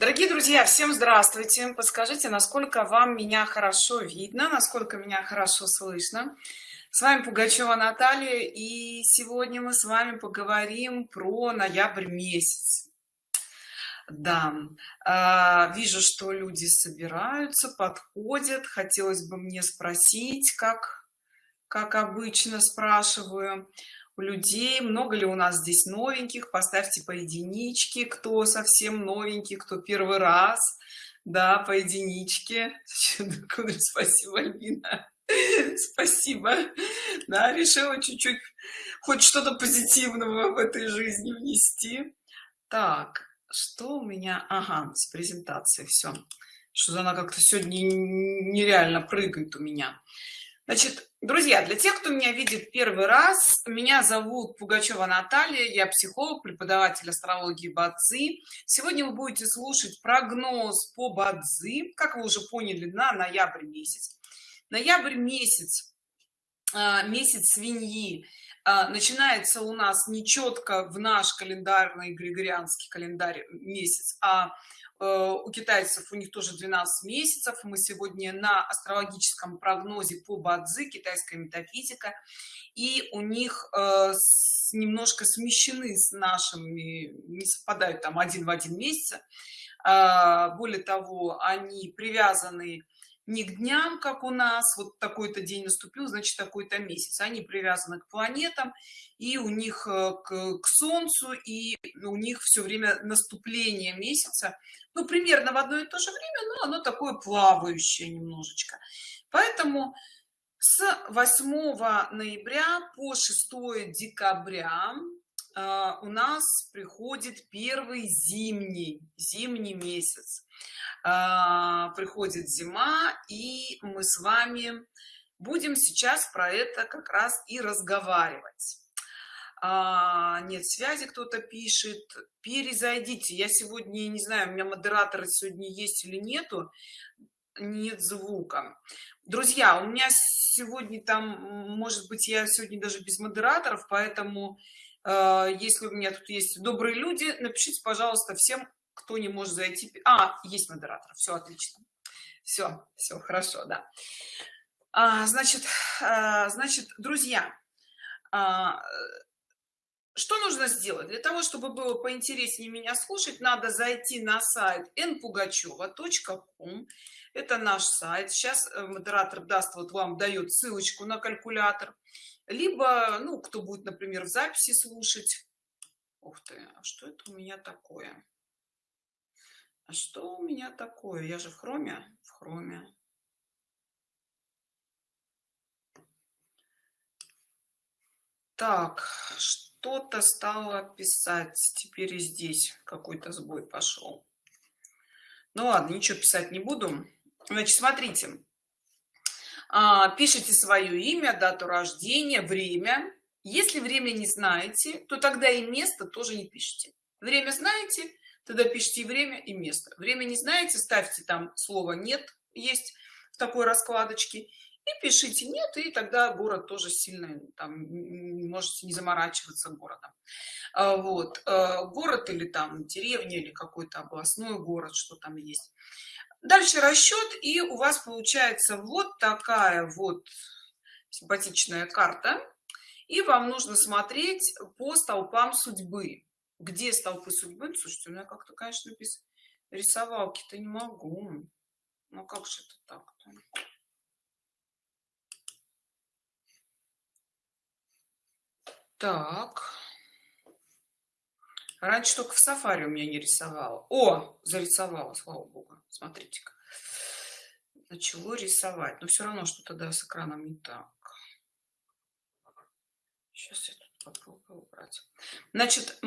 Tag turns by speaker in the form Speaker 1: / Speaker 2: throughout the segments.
Speaker 1: Дорогие друзья, всем здравствуйте! Подскажите, насколько вам меня хорошо видно, насколько меня хорошо слышно. С вами Пугачева Наталья, и сегодня мы с вами поговорим про ноябрь месяц. Да, э, вижу, что люди собираются, подходят. Хотелось бы мне спросить, как, как обычно спрашиваю у людей много ли у нас здесь новеньких поставьте по единичке кто совсем новенький кто первый раз да по единичке спасибо альбина спасибо. Да решила чуть-чуть хоть что-то позитивного в этой жизни внести. Так что у меня? Ага с презентацией все что она как-то сегодня нереально прыгает у меня. Значит друзья для тех кто меня видит первый раз меня зовут пугачева наталья я психолог преподаватель астрологии бадзи. Сегодня вы будете слушать прогноз по бадзи. Как вы уже поняли на ноябрь месяц. Ноябрь месяц а, месяц свиньи. А, начинается у нас нечетко в наш календарный григорианский календарь месяц а у китайцев у них тоже 12 месяцев. Мы сегодня на астрологическом прогнозе по бадзи китайская метафизика. И у них э, немножко смещены с нашими не совпадают там один в один месяц. Э, более того они привязаны не к дням как у нас вот такой-то день наступил значит такой-то месяц. Они привязаны к планетам и у них э, к, к солнцу и у них все время наступление месяца. Ну примерно в одно и то же время но оно такое плавающее немножечко. Поэтому с 8 ноября по 6 декабря у нас приходит первый зимний зимний месяц. Э, приходит зима и мы с вами будем сейчас про это как раз и разговаривать. А, нет связи кто-то пишет. Перезайдите. Я сегодня не знаю у меня модераторы сегодня есть или нету. Нет звука. Друзья у меня сегодня там может быть я сегодня даже без модераторов поэтому если у меня тут есть добрые люди напишите пожалуйста всем кто не может зайти а есть модератор. Все отлично. Все все хорошо да. А, значит а, значит друзья а, что нужно сделать? Для того чтобы было поинтереснее меня слушать надо зайти на сайт npugacheva.com это наш сайт. Сейчас э, модератор даст вот вам дает ссылочку на калькулятор либо ну кто будет например в записи слушать. Ух ты а что это у меня такое? А что у меня такое? Я же в хроме? В хроме. Так что что-то стало писать. Теперь и здесь какой-то сбой пошел. Ну ладно ничего писать не буду. Значит смотрите пишите свое имя дату рождения время. Если время не знаете то тогда и место тоже не пишите. Время знаете тогда пишите время и место. Время не знаете ставьте там слово нет есть в такой раскладочке и пишите нет и тогда город тоже сильно там можете не заморачиваться городом. А, вот э, город или там деревня или какой-то областной город что там есть дальше расчет и у вас получается вот такая вот симпатичная карта и вам нужно смотреть по столпам судьбы где столпы судьбы слушайте у меня как-то конечно без рисовалки-то не могу ну как же это так -то? Так. Раньше только в сафари у меня не рисовала. О, зарисовала, слава богу. Смотрите-ка. Начало рисовать. Но все равно что-то да, с экраном не так. Сейчас я тут попробую убрать. Значит,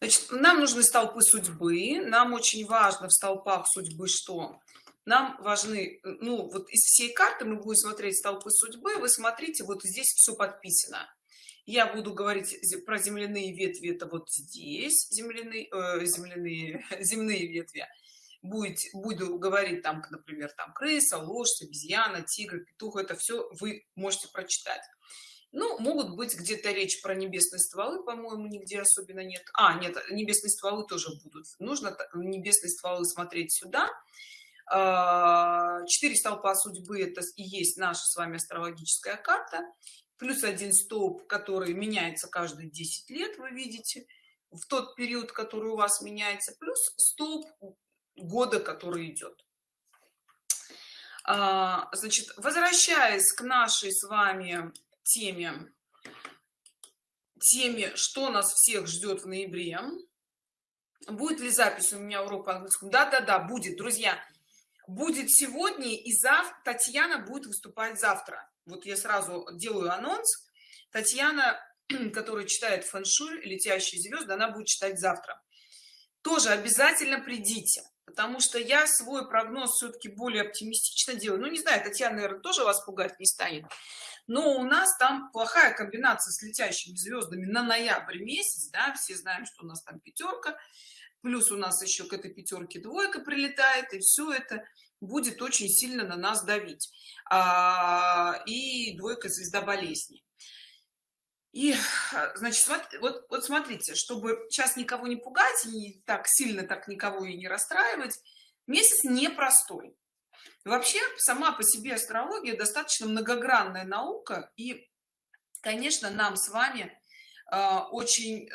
Speaker 1: значит, нам нужны столпы судьбы. Нам очень важно в столпах судьбы что? нам важны ну вот из всей карты мы будем смотреть столпы судьбы вы смотрите вот здесь все подписано я буду говорить про земляные ветви это вот здесь земляные э, земляные земные ветви. Будет буду говорить там например там крыса лошадь обезьяна тигр петух это все вы можете прочитать. Ну могут быть где-то речь про небесные стволы по-моему нигде особенно нет. А нет небесные стволы тоже будут. Нужно небесные стволы смотреть сюда. А, четыре столпа судьбы это и есть наша с вами астрологическая карта плюс один столб который меняется каждые 10 лет вы видите в тот период который у вас меняется плюс столб года который идет. А, значит возвращаясь к нашей с вами теме теме что нас всех ждет в ноябре. Будет ли запись у меня урок по английскому? Да да да будет друзья будет сегодня и завтра татьяна будет выступать завтра. Вот я сразу делаю анонс. Татьяна которая читает фэншуй летящие звезды она будет читать завтра. Тоже обязательно придите потому что я свой прогноз все-таки более оптимистично делаю. Ну не знаю татьяна наверное тоже вас пугать не станет но у нас там плохая комбинация с летящими звездами на ноябрь месяц да все знаем что у нас там пятерка плюс у нас еще к этой пятерке двойка прилетает и все это будет очень сильно на нас давить. А, и двойка звезда болезни. И значит вот вот смотрите чтобы сейчас никого не пугать и так сильно так никого и не расстраивать месяц непростой. Вообще сама по себе астрология достаточно многогранная наука и конечно нам с вами э, очень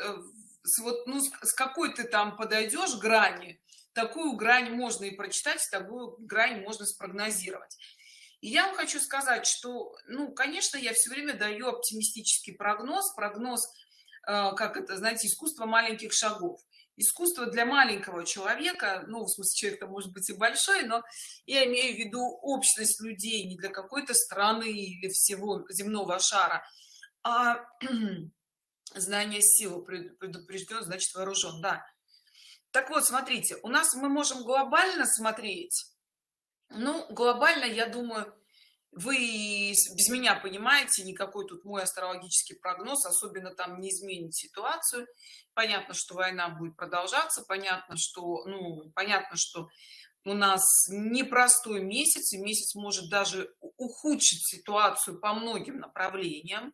Speaker 1: э, вот ну с какой ты там подойдешь грани такую грань можно и прочитать такую грань можно спрогнозировать. И я вам хочу сказать что ну конечно я все время даю оптимистический прогноз прогноз э, как это знаете искусство маленьких шагов. Искусство для маленького человека ну в смысле человек может быть и большой но я имею в виду общность людей не для какой-то страны или всего земного шара а знание силы предупрежден значит вооружен да. Так вот смотрите у нас мы можем глобально смотреть ну глобально я думаю вы без меня понимаете никакой тут мой астрологический прогноз особенно там не изменит ситуацию. Понятно что война будет продолжаться понятно что ну понятно что у нас непростой месяц и месяц может даже ухудшить ситуацию по многим направлениям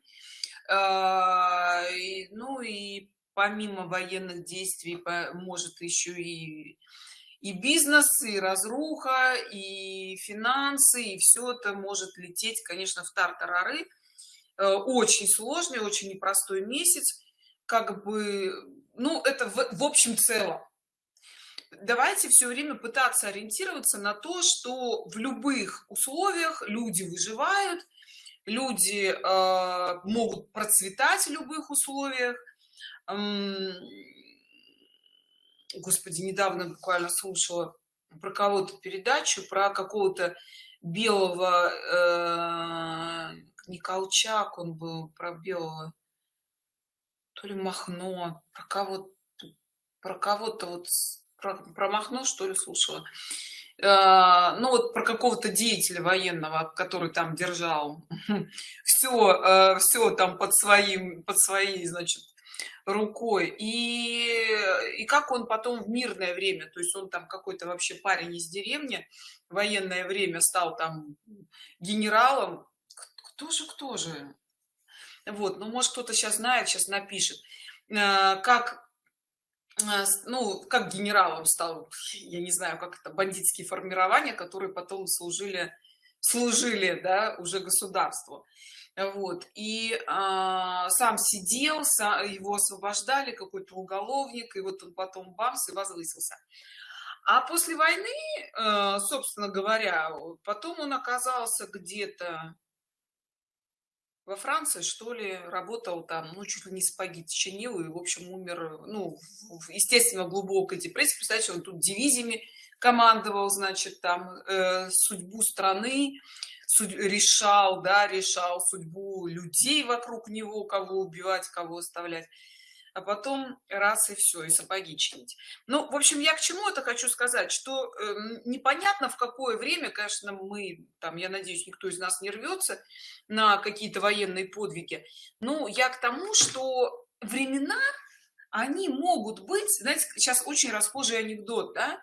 Speaker 1: а, ну и помимо военных действий может еще и и бизнес и разруха и финансы и все это может лететь конечно в тартарары. Э, очень сложный очень непростой месяц. Как бы ну это в, в общем целом. Давайте все время пытаться ориентироваться на то что в любых условиях люди выживают люди э, могут процветать в любых условиях. Господи недавно буквально слушала про кого-то передачу про какого-то белого э, не колчак он был про белого то ли махно про кого про кого-то вот про, про махно что ли слушала ну вот про какого-то деятеля военного который там держал все э, все там под своим под своей значит рукой. И и как он потом в мирное время то есть он там какой-то вообще парень из деревни военное время стал там генералом. Кто же кто же? Вот ну может кто-то сейчас знает сейчас напишет. Э, как э, ну как генералом стал я не знаю как это бандитские формирования которые потом служили служили да уже государству. Вот и а, сам сидел его освобождали какой-то уголовник и вот он потом бамс и возвысился. А после войны э, собственно говоря потом он оказался где-то во франции что ли работал там ну чуть ли не спагетти чинил и в общем умер ну естественно глубокой депрессии. Представьте он тут дивизиями командовал значит там э, судьбу страны решал да решал судьбу людей вокруг него кого убивать кого оставлять а потом раз и все и сапоги чинить ну в общем я к чему это хочу сказать что э, непонятно в какое время конечно мы там я надеюсь никто из нас не рвется на какие-то военные подвиги ну я к тому что времена они могут быть знаете сейчас очень расхожий анекдот да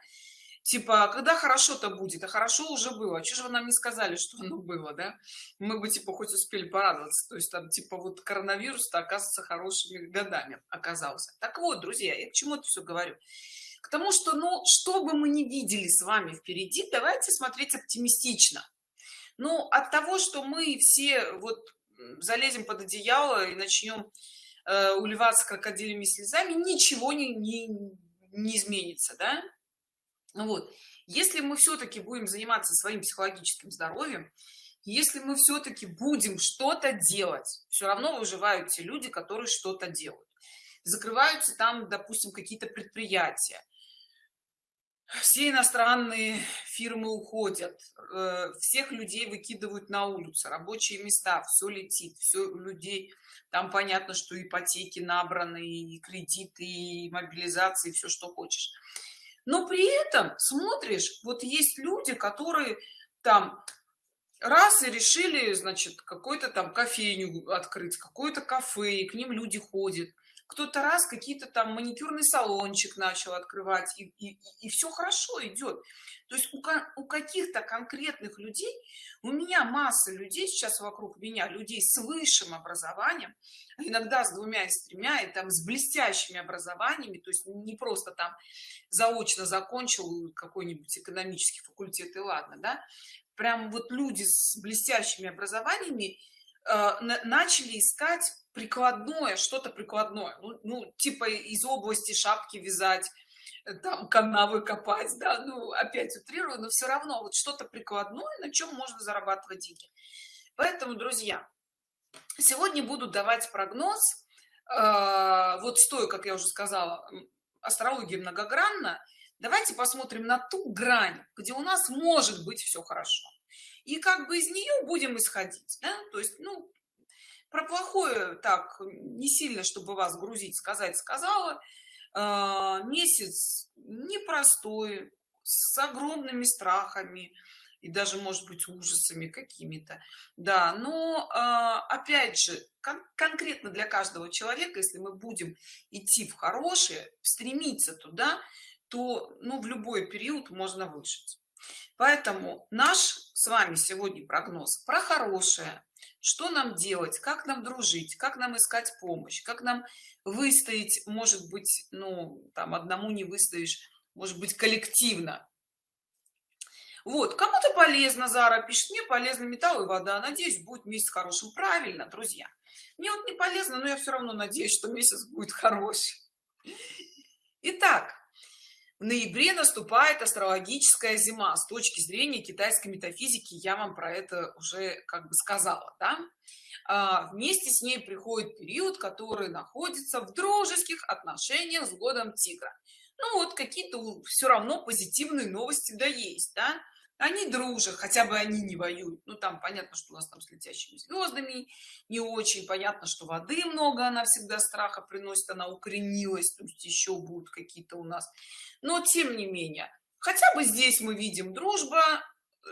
Speaker 1: типа «А когда хорошо-то будет? А хорошо уже было. А что же вы нам не сказали что оно было да? Мы бы типа хоть успели порадоваться. То есть там типа вот коронавирус то оказывается хорошими годами оказался. Так вот друзья я к чему это все говорю? К тому что ну что бы мы не видели с вами впереди давайте смотреть оптимистично. Ну от того что мы все вот залезем под одеяло и начнем э, уливаться крокодилями слезами ничего не, не, не изменится да вот. Если мы все-таки будем заниматься своим психологическим здоровьем если мы все-таки будем что-то делать все равно выживают те люди которые что-то делают. Закрываются там допустим какие-то предприятия. Все иностранные фирмы уходят э, всех людей выкидывают на улицу рабочие места все летит все людей. Там понятно что ипотеки набраны и кредиты и мобилизации все что хочешь но при этом смотришь вот есть люди которые там раз и решили значит какой-то там кофейню открыть какое-то кафе и к ним люди ходят кто-то раз какие-то там маникюрный салончик начал открывать и, и, и все хорошо идет то есть у, у каких-то конкретных людей у меня масса людей сейчас вокруг меня людей с высшим образованием иногда с двумя и с тремя и там с блестящими образованиями то есть не просто там заочно закончил какой-нибудь экономический факультет и ладно да. Прям вот люди с блестящими образованиями э, начали искать прикладное что-то прикладное. Ну, ну типа из области шапки вязать э, там канавы копать да ну опять утрирую но все равно вот что-то прикладное на чем можно зарабатывать деньги. Поэтому друзья сегодня буду давать прогноз э, вот стоя как я уже сказала астрология многогранна. Давайте посмотрим на ту грань где у нас может быть все хорошо. И как бы из нее будем исходить да? то есть ну про плохое так не сильно чтобы вас грузить сказать сказала. А, месяц непростой с огромными страхами и даже может быть ужасами какими-то. Да но а, опять же кон конкретно для каждого человека если мы будем идти в хорошее стремиться туда то ну в любой период можно выжить. Поэтому наш с вами сегодня прогноз про хорошее что нам делать как нам дружить как нам искать помощь как нам выстоять может быть ну там одному не выстоишь может быть коллективно. Вот кому-то полезно зара пишет мне полезно металл и вода надеюсь будет месяц хорошим правильно друзья. Мне вот не полезно но я все равно надеюсь что месяц будет хороший. Итак, ноябре наступает астрологическая зима с точки зрения китайской метафизики я вам про это уже как бы сказала да? а, вместе с ней приходит период который находится в дружеских отношениях с годом тигра ну вот какие-то все равно позитивные новости да есть да? Они дружат хотя бы они не воюют. Ну там понятно что у нас там с летящими звездами не очень понятно что воды много она всегда страха приносит она укоренилась то есть еще будут какие-то у нас. Но тем не менее хотя бы здесь мы видим дружба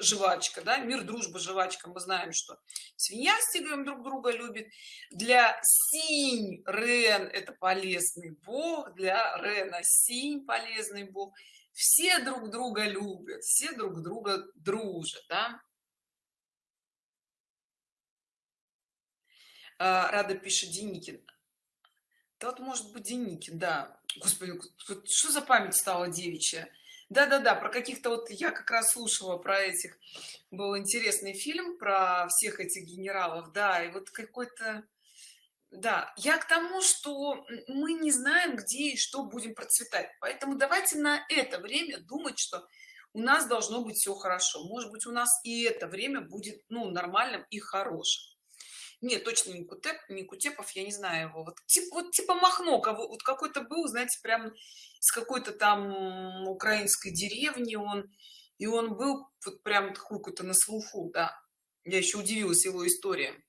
Speaker 1: жвачка да мир дружба жвачка. Мы знаем что свинья с тигром друг друга любит. Для синь рен это полезный бог для рена синь полезный бог все друг друга любят все друг друга дружат да? А, рада пишет деникин. Да может быть деникин да. Господи что за память стала девичья? Да да да про каких-то вот я как раз слушала про этих. Был интересный фильм про всех этих генералов да и вот какой-то да я к тому что мы не знаем где и что будем процветать. Поэтому давайте на это время думать что у нас должно быть все хорошо. Может быть у нас и это время будет ну нормальным и хорошим. Нет точно не кутеп не кутепов я не знаю его. Вот типа вот типа махно кого вот какой-то был знаете прям с какой-то там украинской деревни он и он был вот прям какой-то на слуху да. Я еще удивилась его история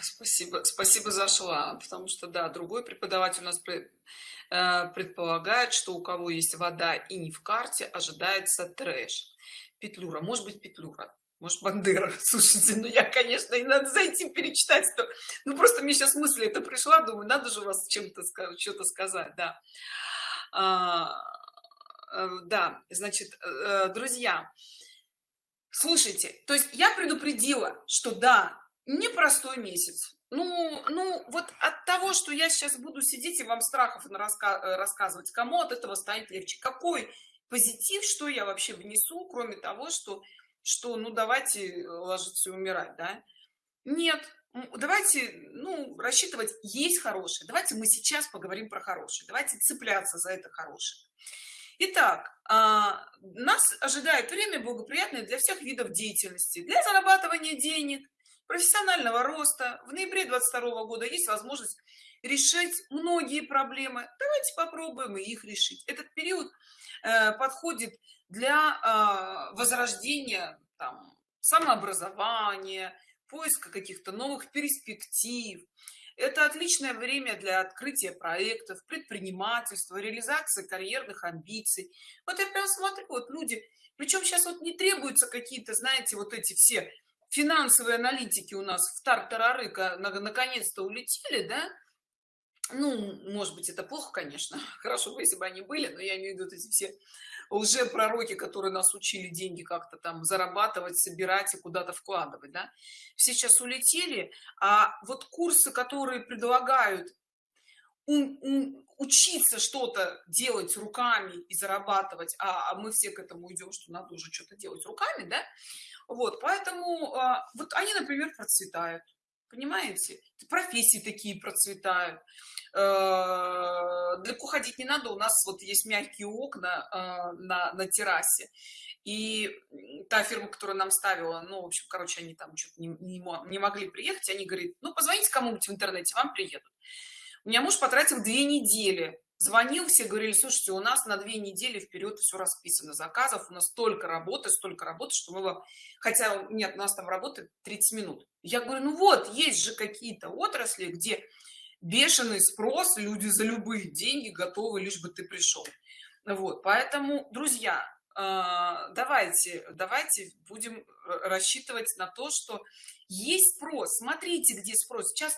Speaker 1: спасибо спасибо зашла потому что да другой преподаватель у нас э, предполагает что у кого есть вода и не в карте ожидается трэш. Петлюра может быть петлюра может бандера. Слушайте ну я конечно и надо зайти перечитать то ну просто мне сейчас мысль это пришла думаю надо же у вас чем-то что-то сказать да. А, да значит э, друзья слушайте то есть я предупредила что да непростой месяц. Ну ну вот от того что я сейчас буду сидеть и вам страхов раска э, рассказывать кому от этого станет легче? Какой позитив что я вообще внесу кроме того что что ну давайте ложиться и умирать да? Нет давайте ну рассчитывать есть хорошее. Давайте мы сейчас поговорим про хорошее. Давайте цепляться за это хорошее Итак, а, нас ожидает время благоприятное для всех видов деятельности, для зарабатывания денег, профессионального роста. В ноябре 22 года есть возможность решить многие проблемы. Давайте попробуем их решить. Этот период э, подходит для э, возрождения там, самообразования поиска каких-то новых перспектив это отличное время для открытия проектов предпринимательства реализации карьерных амбиций. Вот я прям смотрю вот люди причем сейчас вот не требуются какие-то знаете вот эти все финансовые аналитики у нас в тартарары наконец-то улетели да? Ну может быть это плохо конечно. Хорошо бы если бы они были но я имею в виду эти все уже пророки которые нас учили деньги как-то там зарабатывать собирать и куда-то вкладывать да? сейчас улетели а вот курсы которые предлагают учиться что-то делать руками и зарабатывать а, а мы все к этому идем что надо уже что-то делать руками да вот поэтому а, вот они например процветают понимаете? Профессии такие процветают. Э, далеко ходить не надо у нас вот есть мягкие окна э, на, на террасе. И та фирма которая нам ставила ну в общем короче они там что-то не, не, не могли приехать они говорят ну позвоните кому-нибудь в интернете вам приедут у меня муж потратил две недели звонил все говорили слушайте у нас на две недели вперед все расписано заказов у нас столько работы столько работы что мы вам хотя нет у нас там работает 30 минут. Я говорю ну вот есть же какие-то отрасли где бешеный спрос люди за любые деньги готовы лишь бы ты пришел вот поэтому друзья а, давайте давайте будем рассчитывать на то что есть спрос. Смотрите где спрос. Сейчас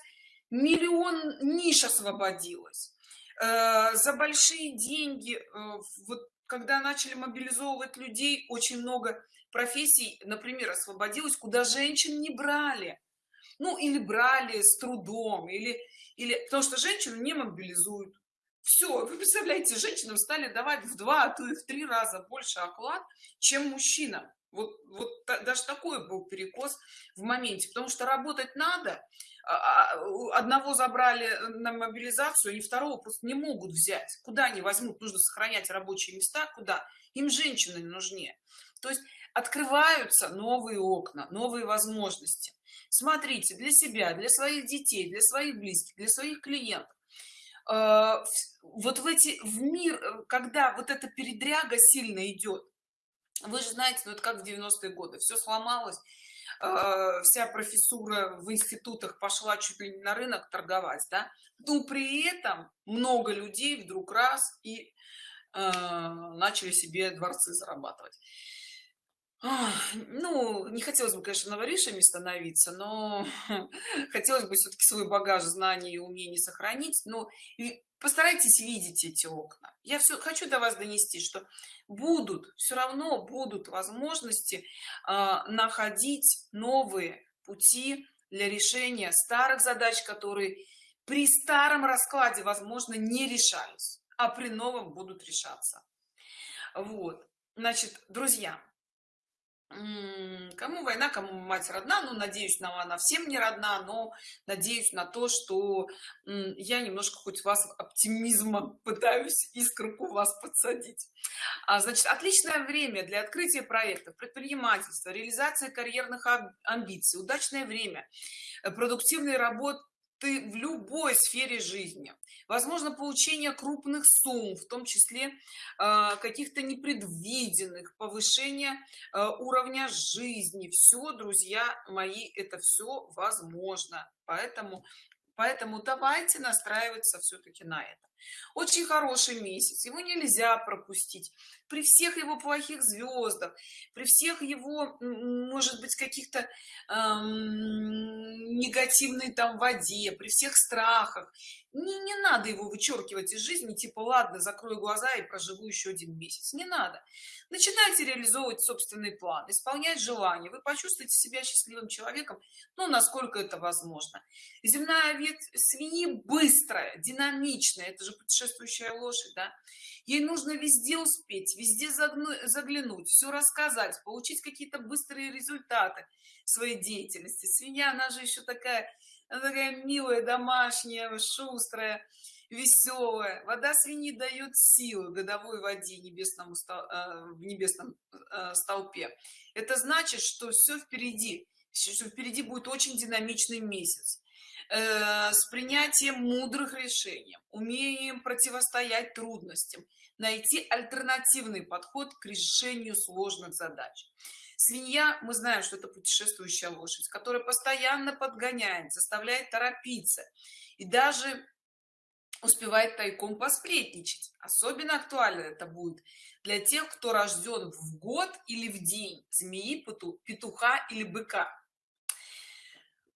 Speaker 1: миллион ниш освободилось. Э, за большие деньги э, вот когда начали мобилизовывать людей очень много профессий например освободилось куда женщин не брали. Ну или брали с трудом или или потому что женщину не мобилизуют. Все вы представляете женщинам стали давать в два а то и в три раза больше оклад чем мужчина вот вот даже такой был перекос в моменте потому что работать надо одного забрали на мобилизацию они второго просто не могут взять. Куда они возьмут? Нужно сохранять рабочие места. Куда? Им женщины нужнее то есть открываются новые окна новые возможности. Смотрите для себя для своих детей для своих близких для своих клиентов. А, вот в эти в мир когда вот эта передряга сильно идет вы же знаете ну это как в 90-е годы все сломалось Э, вся профессура в институтах пошла чуть ли не на рынок торговать да. Но при этом много людей вдруг раз и э, начали себе дворцы зарабатывать ну не хотелось бы конечно новоришами становиться но хотелось бы все-таки свой багаж знаний и умений сохранить. Но постарайтесь видеть эти окна. Я все хочу до вас донести что будут все равно будут возможности э, находить новые пути для решения старых задач которые при старом раскладе возможно не решались а при новом будут решаться. Вот. Значит друзья кому война кому мать родна ну надеюсь на она всем не родна но надеюсь на то что я немножко хоть вас оптимизма пытаюсь искорку вас подсадить. А, значит отличное время для открытия проектов предпринимательства реализации карьерных амбиций удачное время э, продуктивной работы ты в любой сфере жизни. Возможно получение крупных сумм в том числе э, каких-то непредвиденных повышение э, уровня жизни. Все друзья мои это все возможно. Поэтому поэтому давайте настраиваться все-таки на это очень хороший месяц его нельзя пропустить. При всех его плохих звездах при всех его может быть каких-то эм, негативной там воде при всех страхах. Не, не надо его вычеркивать из жизни типа ладно закрою глаза и проживу еще один месяц не надо. Начинайте реализовывать собственный план исполнять желания. Вы почувствуете себя счастливым человеком ну насколько это возможно. Земная ветвь свиньи быстрая динамичная это же путешествующая лошадь да. Ей нужно везде успеть везде заглянуть все рассказать получить какие-то быстрые результаты своей деятельности. Свинья она же еще такая она такая милая домашняя шустрая веселая вода свиньи дает силы годовой воде небесному э, в небесном э, столпе. Это значит что все впереди что впереди будет очень динамичный месяц э, с принятием мудрых решений умеем противостоять трудностям найти альтернативный подход к решению сложных задач. Свинья мы знаем что это путешествующая лошадь которая постоянно подгоняет заставляет торопиться и даже успевает тайком посплетничать. Особенно актуально это будет для тех кто рожден в год или в день змеи петуха или быка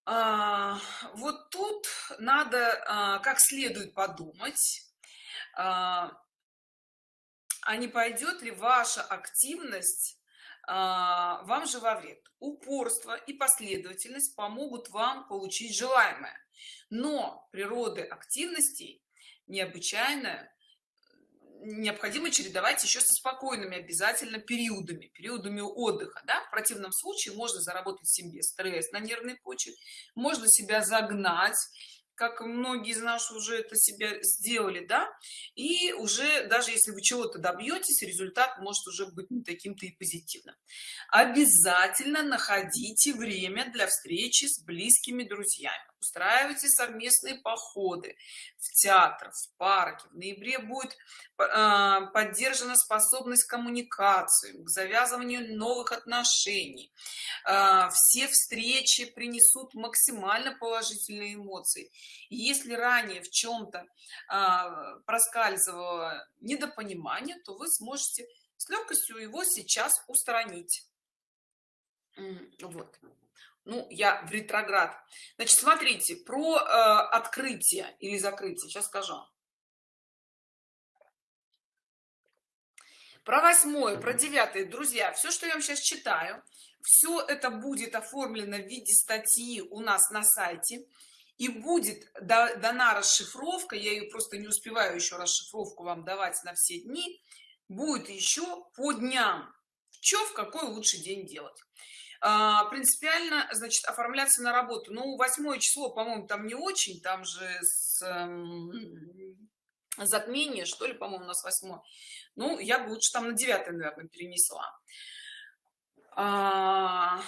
Speaker 1: вот тут надо а, как следует подумать а, а не пойдет ли ваша активность а, вам же во вред. Упорство и последовательность помогут вам получить желаемое. Но природы активностей необычайно необходимо чередовать еще со спокойными обязательно периодами периодами отдыха да? в противном случае можно заработать себе стресс на нервной почве можно себя загнать как многие из нас уже это себя сделали да? И уже даже если вы чего-то добьетесь результат может уже быть не таким-то и позитивным. Обязательно находите время для встречи с близкими друзьями устраивайте совместные походы в театр в парке. В ноябре будет э, поддержана способность коммуникации к завязыванию новых отношений. Э, все встречи принесут максимально положительные эмоции. И если ранее в чем-то э, проскальзывало недопонимание то вы сможете с легкостью его сейчас устранить. Вот ну я в ретроград. Значит смотрите про э, открытие или закрытие. Сейчас скажу. Про восьмое про девятое. Друзья все что я вам сейчас читаю все это будет оформлено в виде статьи у нас на сайте. И будет дана расшифровка. Я ее просто не успеваю еще расшифровку вам давать на все дни. Будет еще по дням. Что в какой лучший день делать принципиально значит оформляться на работу. Ну восьмое число по моему там не очень там же с, эм, затмение что ли по моему у нас восьмое. Ну я бы лучше там на 9 наверное перенесла. А...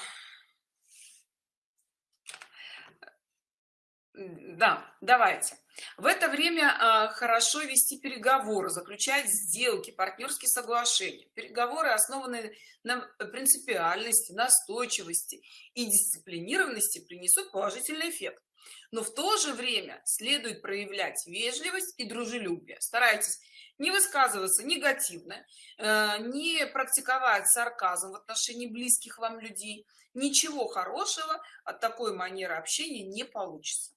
Speaker 1: да давайте в это время а, хорошо вести переговоры заключать сделки партнерские соглашения. Переговоры основанные на принципиальности настойчивости и дисциплинированности принесут положительный эффект. Но в то же время следует проявлять вежливость и дружелюбие. Старайтесь не высказываться негативно э, не практиковать сарказм в отношении близких вам людей. Ничего хорошего от такой манеры общения не получится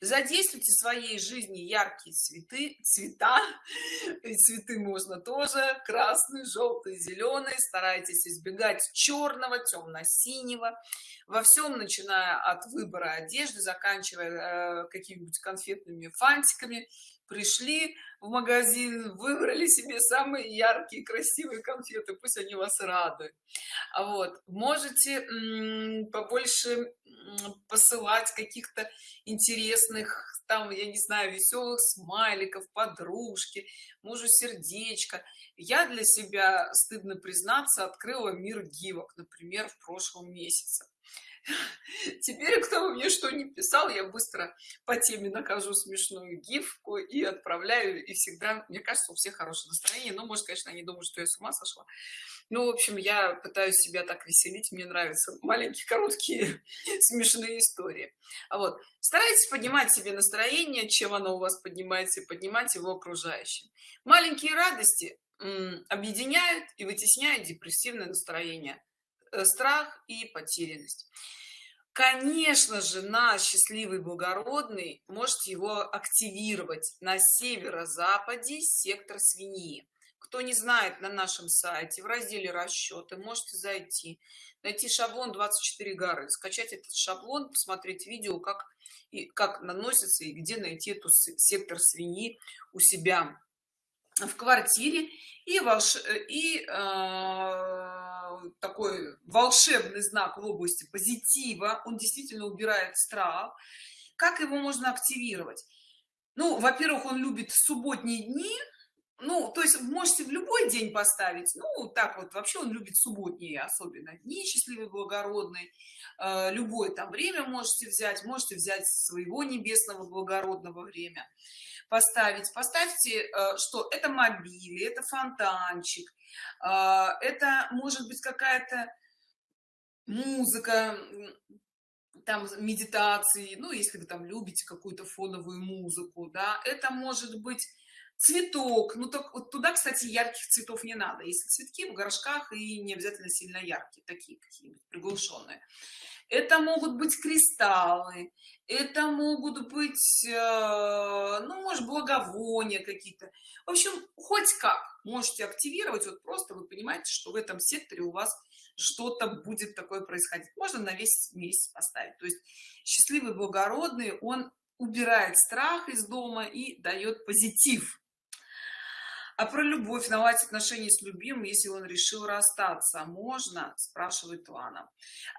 Speaker 1: задействуйте своей жизни яркие цветы цвета и цветы можно тоже красный желтый зеленый. Старайтесь избегать черного темно-синего. Во всем начиная от выбора одежды заканчивая э, какими-нибудь конфетными фантиками пришли в магазин выбрали себе самые яркие красивые конфеты пусть они вас радуют а вот можете побольше посылать каких-то интересных там я не знаю веселых смайликов подружки мужу сердечко. Я для себя стыдно признаться открыла мир гивок например в прошлом месяце теперь кто мне что не писал я быстро по теме нахожу смешную гифку и отправляю и всегда мне кажется у всех хорошее настроение. Но может конечно они думают что я с ума сошла. Ну в общем я пытаюсь себя так веселить мне нравятся маленькие короткие смешные истории. А вот. Старайтесь поднимать себе настроение чем оно у вас поднимается поднимать его окружающим. Маленькие радости объединяют и вытесняют депрессивное настроение страх и потерянность. Конечно же на счастливый благородный можете его активировать на северо-западе сектор свиньи. Кто не знает на нашем сайте в разделе расчеты можете зайти найти шаблон 24 горы скачать этот шаблон посмотреть видео как и как наносится и где найти эту сектор свиньи у себя в квартире и волш и э, такой волшебный знак в области позитива он действительно убирает страх. Как его можно активировать? Ну во-первых он любит субботние дни. Ну то есть можете в любой день поставить. Ну так вот вообще он любит субботние особенно дни счастливый благородный э, любое там время можете взять. Можете взять своего небесного благородного время поставить. Поставьте э, что это мобили это фонтанчик э, это может быть какая-то музыка там медитации ну если вы там любите какую-то фоновую музыку да. Это может быть цветок. Ну так вот туда кстати ярких цветов не надо. Если цветки в горшках и не обязательно сильно яркие такие какие-нибудь приглушенные это могут быть кристаллы это могут быть э, ну может благовония какие-то. В общем хоть как можете активировать вот просто вы понимаете что в этом секторе у вас что-то будет такое происходить. Можно на весь месяц поставить. То есть счастливый благородный он убирает страх из дома и дает позитив а про любовь наладить отношения с любимым если он решил расстаться? Можно? Спрашивает лана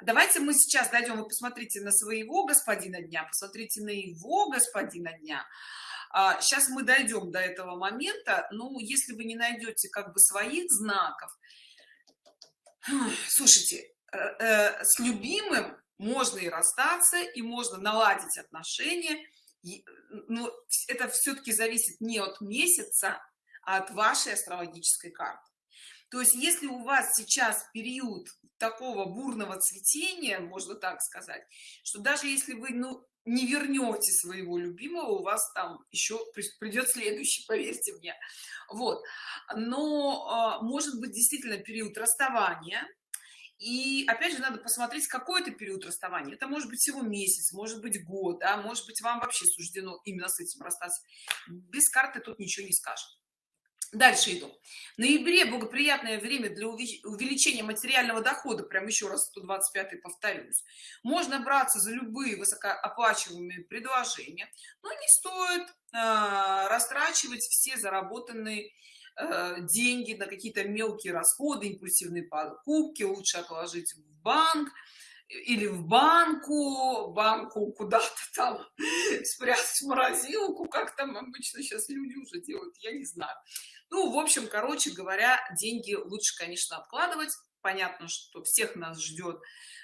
Speaker 1: давайте мы сейчас дойдем вы посмотрите на своего господина дня посмотрите на его господина дня. А, сейчас мы дойдем до этого момента. Ну если вы не найдете как бы своих знаков слушайте э, э, с любимым можно и расстаться и можно наладить отношения. Но это все-таки зависит не от месяца от вашей астрологической карты то есть если у вас сейчас период такого бурного цветения можно так сказать что даже если вы ну не вернете своего любимого у вас там еще придет следующий поверьте мне. Вот. Но э, может быть действительно период расставания. И опять же надо посмотреть какой это период расставания. Это может быть всего месяц может быть год а может быть вам вообще суждено именно с этим расстаться. Без карты тут ничего не скажет дальше иду. В ноябре благоприятное время для увеличения материального дохода прям еще раз 125 повторюсь. Можно браться за любые высокооплачиваемые предложения но не стоит э, растрачивать все заработанные э, деньги на какие-то мелкие расходы импульсивные покупки лучше отложить в банк или в банку банку куда-то там спрятать в морозилку как там обычно сейчас люди уже делают я не знаю ну в общем короче говоря деньги лучше конечно откладывать. Понятно что всех нас ждет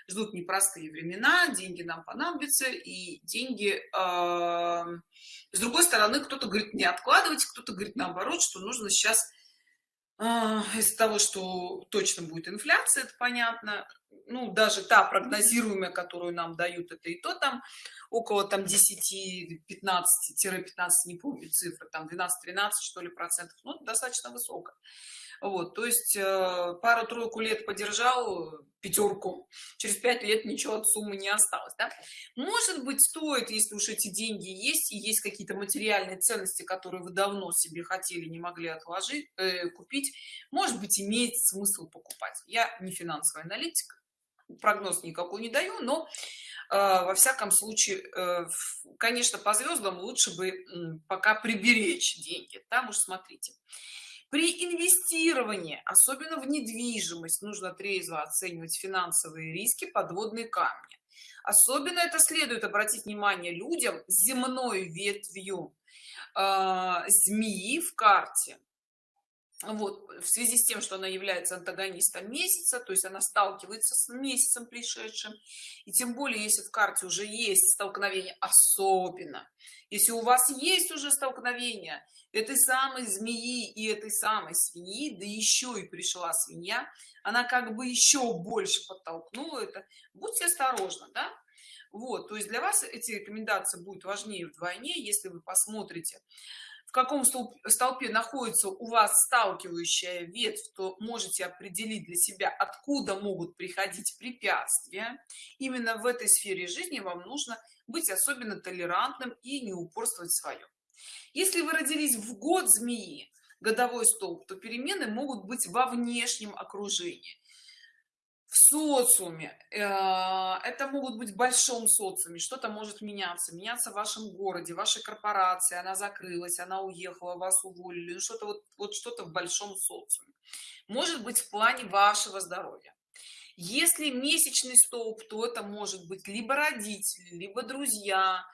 Speaker 1: ждут непростые времена деньги нам понадобятся и деньги э, с другой стороны кто-то говорит не откладывать кто-то говорит наоборот что нужно сейчас э, из-за того что точно будет инфляция это понятно ну даже та прогнозируемая которую нам дают это и то там около там 10 15 15 не помню цифры там 12 13 что ли процентов ну достаточно высоко вот то есть э, пару-тройку лет подержал пятерку через пять лет ничего от суммы не осталось да? может быть стоит если уж эти деньги есть и есть какие-то материальные ценности которые вы давно себе хотели не могли отложить э, купить может быть имеет смысл покупать я не финансовый аналитик прогноз никакой не даю но э, во всяком случае э, конечно по звездам лучше бы пока приберечь деньги. Там уж смотрите. При инвестировании особенно в недвижимость нужно трезво оценивать финансовые риски подводные камни. Особенно это следует обратить внимание людям земной ветвью э, змеи в карте вот в связи с тем что она является антагонистом месяца то есть она сталкивается с месяцем пришедшим и тем более если в карте уже есть столкновение особенно если у вас есть уже столкновение этой самой змеи и этой самой свиньи да еще и пришла свинья она как бы еще больше подтолкнула это будьте осторожны да? вот то есть для вас эти рекомендации будут важнее вдвойне если вы посмотрите в каком столпе находится у вас сталкивающая ветвь то можете определить для себя откуда могут приходить препятствия. Именно в этой сфере жизни вам нужно быть особенно толерантным и не упорствовать в своем если вы родились в год змеи годовой столб то перемены могут быть во внешнем окружении в социуме. Э, это могут быть в большом социуме. Что-то может меняться. Меняться в вашем городе вашей корпорации. Она закрылась она уехала вас уволили. Ну, что-то вот вот что-то в большом социуме. Может быть в плане вашего здоровья. Если месячный столб то это может быть либо родители либо друзья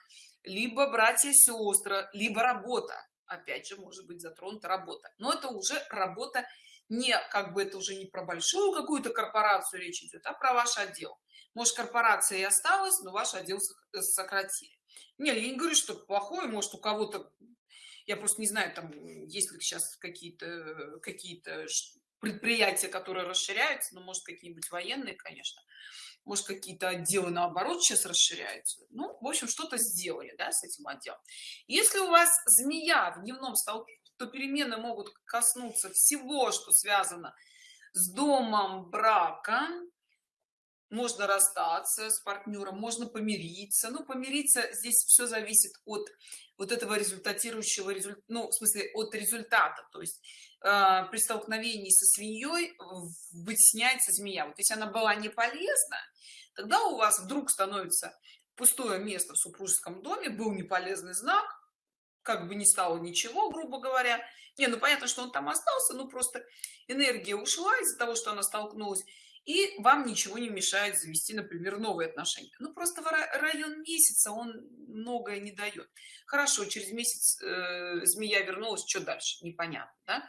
Speaker 1: либо братья сестры либо работа. Опять же может быть затронута работа. Но это уже работа не как бы это уже не про большую какую-то корпорацию речь идет а про ваш отдел. Может корпорация и осталась но ваш отдел э, сократили. Не я не говорю что плохое может у кого-то я просто не знаю там есть ли сейчас какие-то какие-то предприятия которые расширяются но может какие-нибудь военные конечно. Может какие-то отделы наоборот сейчас расширяются. Ну в общем что-то сделали да, с этим отделом. Если у вас змея в дневном столбе то перемены могут коснуться всего что связано с домом брака. Можно расстаться с партнером можно помириться. Ну помириться здесь все зависит от вот этого результатирующего результата ну в смысле от результата. То есть э, при столкновении со свиньей вытесняется змея. Вот если она была не полезна тогда у вас вдруг становится пустое место в супружеском доме был неполезный знак как бы не стало ничего грубо говоря. Не ну понятно что он там остался ну просто энергия ушла из-за того что она столкнулась и вам ничего не мешает завести например новые отношения. Ну просто район месяца он многое не дает. Хорошо через месяц э, змея вернулась что дальше? Непонятно да?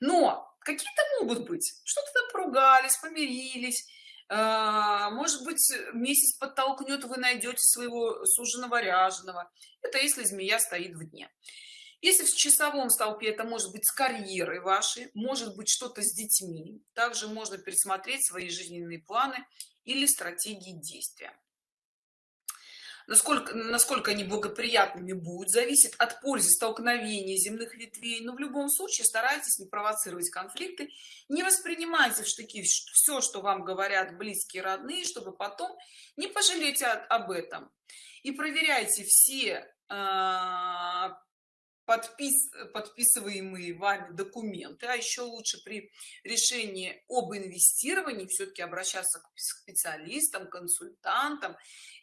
Speaker 1: но какие-то могут быть. Что-то там поругались помирились может быть месяц подтолкнет вы найдете своего суженого ряженого. Это если змея стоит в дне. Если в часовом столпе это может быть с карьерой вашей может быть что-то с детьми. Также можно пересмотреть свои жизненные планы или стратегии действия насколько насколько они благоприятными будут зависит от пользы столкновения земных ветвей. Но в любом случае старайтесь не провоцировать конфликты не воспринимайте в штыки все что вам говорят близкие родные чтобы потом не пожалеть об этом. И проверяйте все э, подпис подписываемые вами документы а еще лучше при решении об инвестировании все-таки обращаться к специалистам консультантам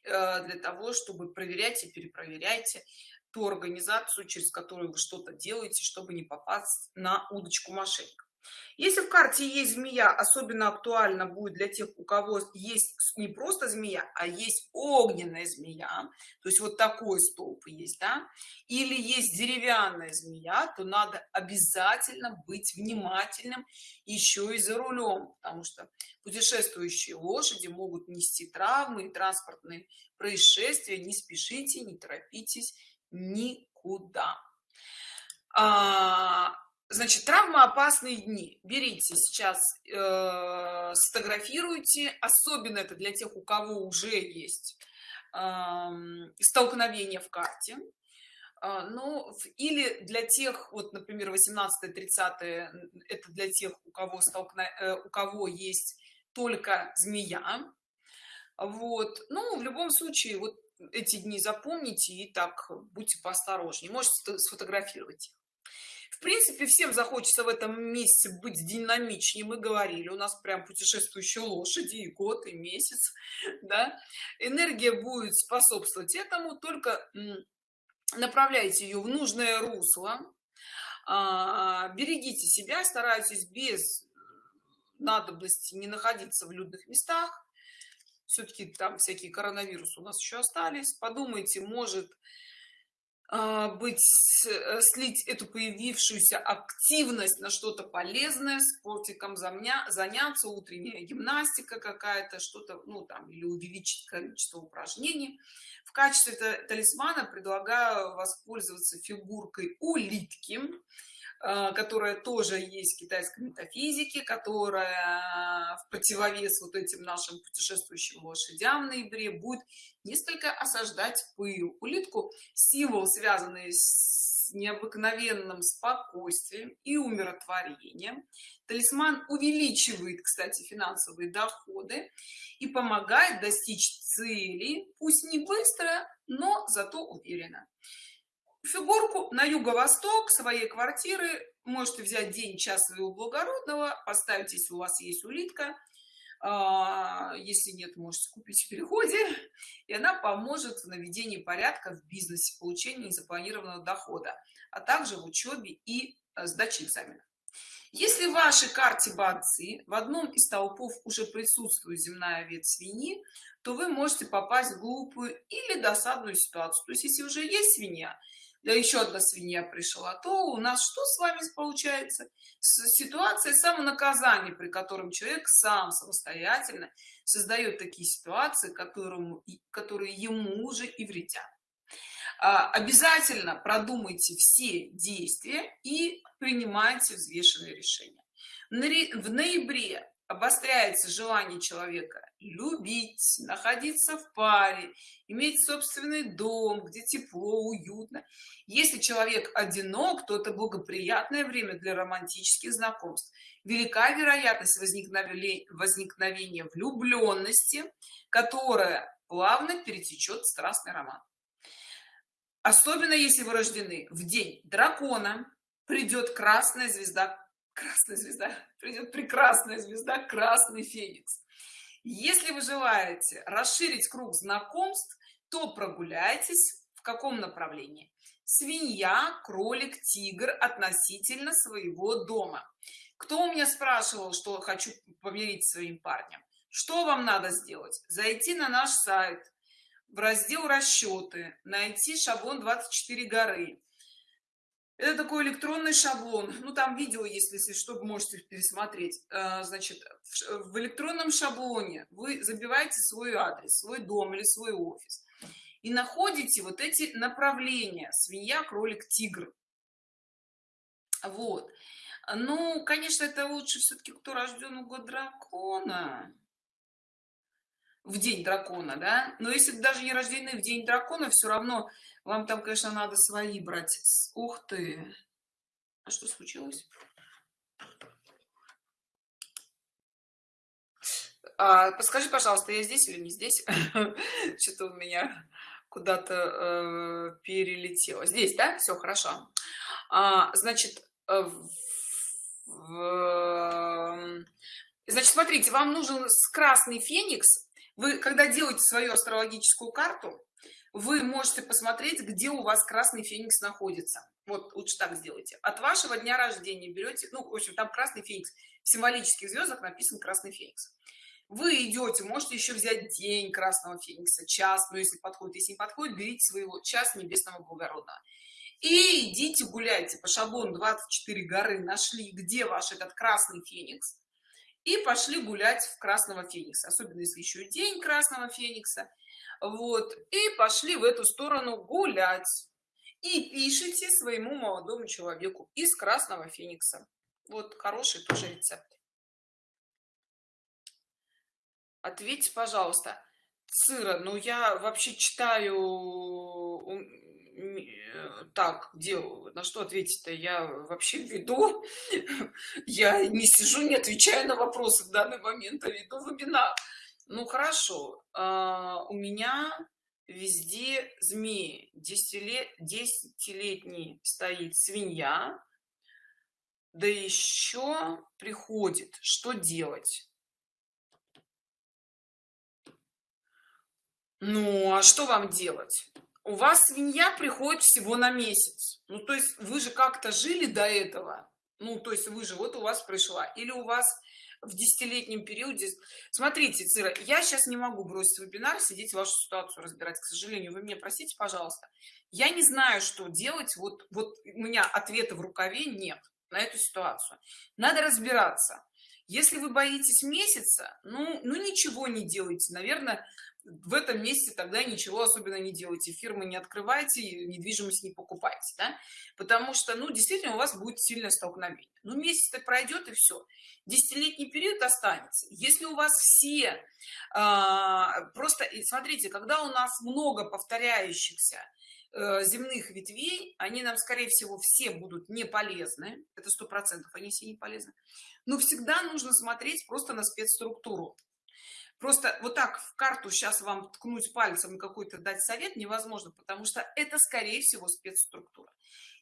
Speaker 1: Э, для того чтобы проверять и перепроверяйте ту организацию через которую вы что-то делаете чтобы не попасть на удочку мошенников если в карте есть змея особенно актуально будет для тех у кого есть не просто змея а есть огненная змея то есть вот такой столб есть да или есть деревянная змея то надо обязательно быть внимательным еще и за рулем потому что путешествующие лошади могут нести травмы и транспортные происшествия. Не спешите не торопитесь никуда. А, значит травмоопасные дни. Берите сейчас э, сфотографируйте. Особенно это для тех у кого уже есть э, столкновение в карте. Э, ну или для тех вот например 18 30 это для тех у кого столкно э, у кого есть только змея. Вот. Ну в любом случае вот эти дни запомните и так будьте поосторожнее. Можете сфотографировать их принципе всем захочется в этом месяце быть динамичнее. Мы говорили у нас прям путешествующие лошади и год и месяц да. Энергия будет способствовать этому только направляйте ее в нужное русло. А, берегите себя старайтесь без надобности не находиться в людных местах. Все-таки там всякие коронавирусы у нас еще остались. Подумайте может быть э, слить эту появившуюся активность на что-то полезное спортиком заняться утренняя гимнастика какая-то что-то ну там или увеличить количество упражнений. В качестве талисмана предлагаю воспользоваться фигуркой улитки которая тоже есть в китайской метафизике, которая в противовес вот этим нашим путешествующим лошадям в ноябре будет несколько осаждать пыл. Улитку символ, связанный с необыкновенным спокойствием и умиротворением. Талисман увеличивает, кстати, финансовые доходы и помогает достичь цели, пусть не быстро, но зато уверенно фигурку на юго-восток своей квартиры. Можете взять день час своего благородного поставить если у вас есть улитка. А, если нет можете купить в переходе. И она поможет в наведении порядка в бизнесе получении запланированного дохода а также в учебе и э, сдаче экзамена если в вашей карте бадзи в одном из толпов уже присутствует земная ветвь свиньи то вы можете попасть в глупую или досадную ситуацию. То есть если уже есть свинья да еще одна свинья пришла. То у нас что с вами получается? Ситуация самонаказания при котором человек сам самостоятельно создает такие ситуации которому которые ему уже и вредят. А, обязательно продумайте все действия и принимайте взвешенные решения. В ноябре обостряется желание человека любить находиться в паре иметь собственный дом где тепло уютно. Если человек одинок то это благоприятное время для романтических знакомств. Велика вероятность возникновения возникновения влюбленности которая плавно перетечет в страстный роман. Особенно если вы рождены в день дракона придет красная звезда красная звезда придет прекрасная звезда красный феникс. Если вы желаете расширить круг знакомств то прогуляйтесь в каком направлении? Свинья кролик тигр относительно своего дома. Кто у меня спрашивал что хочу помирить своим парнем? Что вам надо сделать? Зайти на наш сайт в раздел расчеты найти шаблон 24 горы это такой электронный шаблон. Ну там видео если если что можете пересмотреть. Э, значит в электронном шаблоне вы забиваете свой адрес свой дом или свой офис и находите вот эти направления свинья кролик тигр вот. Ну конечно это лучше все-таки кто рожден у год дракона. В день дракона да? Но если даже не рождены в день дракона все равно вам там конечно надо свои брать ух ты. А что случилось? А, подскажи пожалуйста я здесь или не здесь? Что-то у меня куда-то э, перелетело. Здесь да? Все хорошо. А, значит э, в, значит смотрите вам нужен красный феникс. Вы когда делаете свою астрологическую карту вы можете посмотреть где у вас красный феникс находится. Вот лучше так сделайте. От вашего дня рождения берете ну в общем там красный феникс. В символических звездах написан красный феникс. Вы идете можете еще взять день красного феникса час но если подходит если не подходит берите своего час небесного благородного. И идите гуляйте по шаблону 24 горы нашли где ваш этот красный феникс и пошли гулять в красного феникса. Особенно если еще день красного феникса вот и пошли в эту сторону гулять. И пишите своему молодому человеку из красного феникса. Вот хороший тоже рецепт. Ответьте пожалуйста сыра ну я вообще читаю так делаю. На что ответить-то? Я вообще веду. Я не сижу не отвечаю на вопросы в данный момент а веду вебинар ну хорошо а, у меня везде змеи. Десятилет десятилетний стоит свинья. Да еще приходит. Что делать? Ну а что вам делать? У вас свинья приходит всего на месяц. Ну то есть вы же как-то жили до этого. Ну то есть вы же вот у вас пришла. Или у вас в десятилетнем периоде. Смотрите цира я сейчас не могу бросить вебинар сидеть вашу ситуацию разбирать к сожалению. Вы меня простите пожалуйста. Я не знаю что делать. Вот вот у меня ответа в рукаве нет на эту ситуацию. Надо разбираться. Если вы боитесь месяца ну ну ничего не делайте. Наверное в этом месяце тогда ничего особенно не делайте фирмы не открывайте недвижимость не покупайте да? потому что ну действительно у вас будет сильное столкновение. Ну месяц так пройдет и все десятилетний период останется. Если у вас все а, просто смотрите когда у нас много повторяющихся э, земных ветвей они нам скорее всего все будут не полезны это сто процентов они все не полезны но всегда нужно смотреть просто на спецструктуру просто вот так в карту сейчас вам ткнуть пальцем и какой-то дать совет невозможно потому что это скорее всего спецструктура.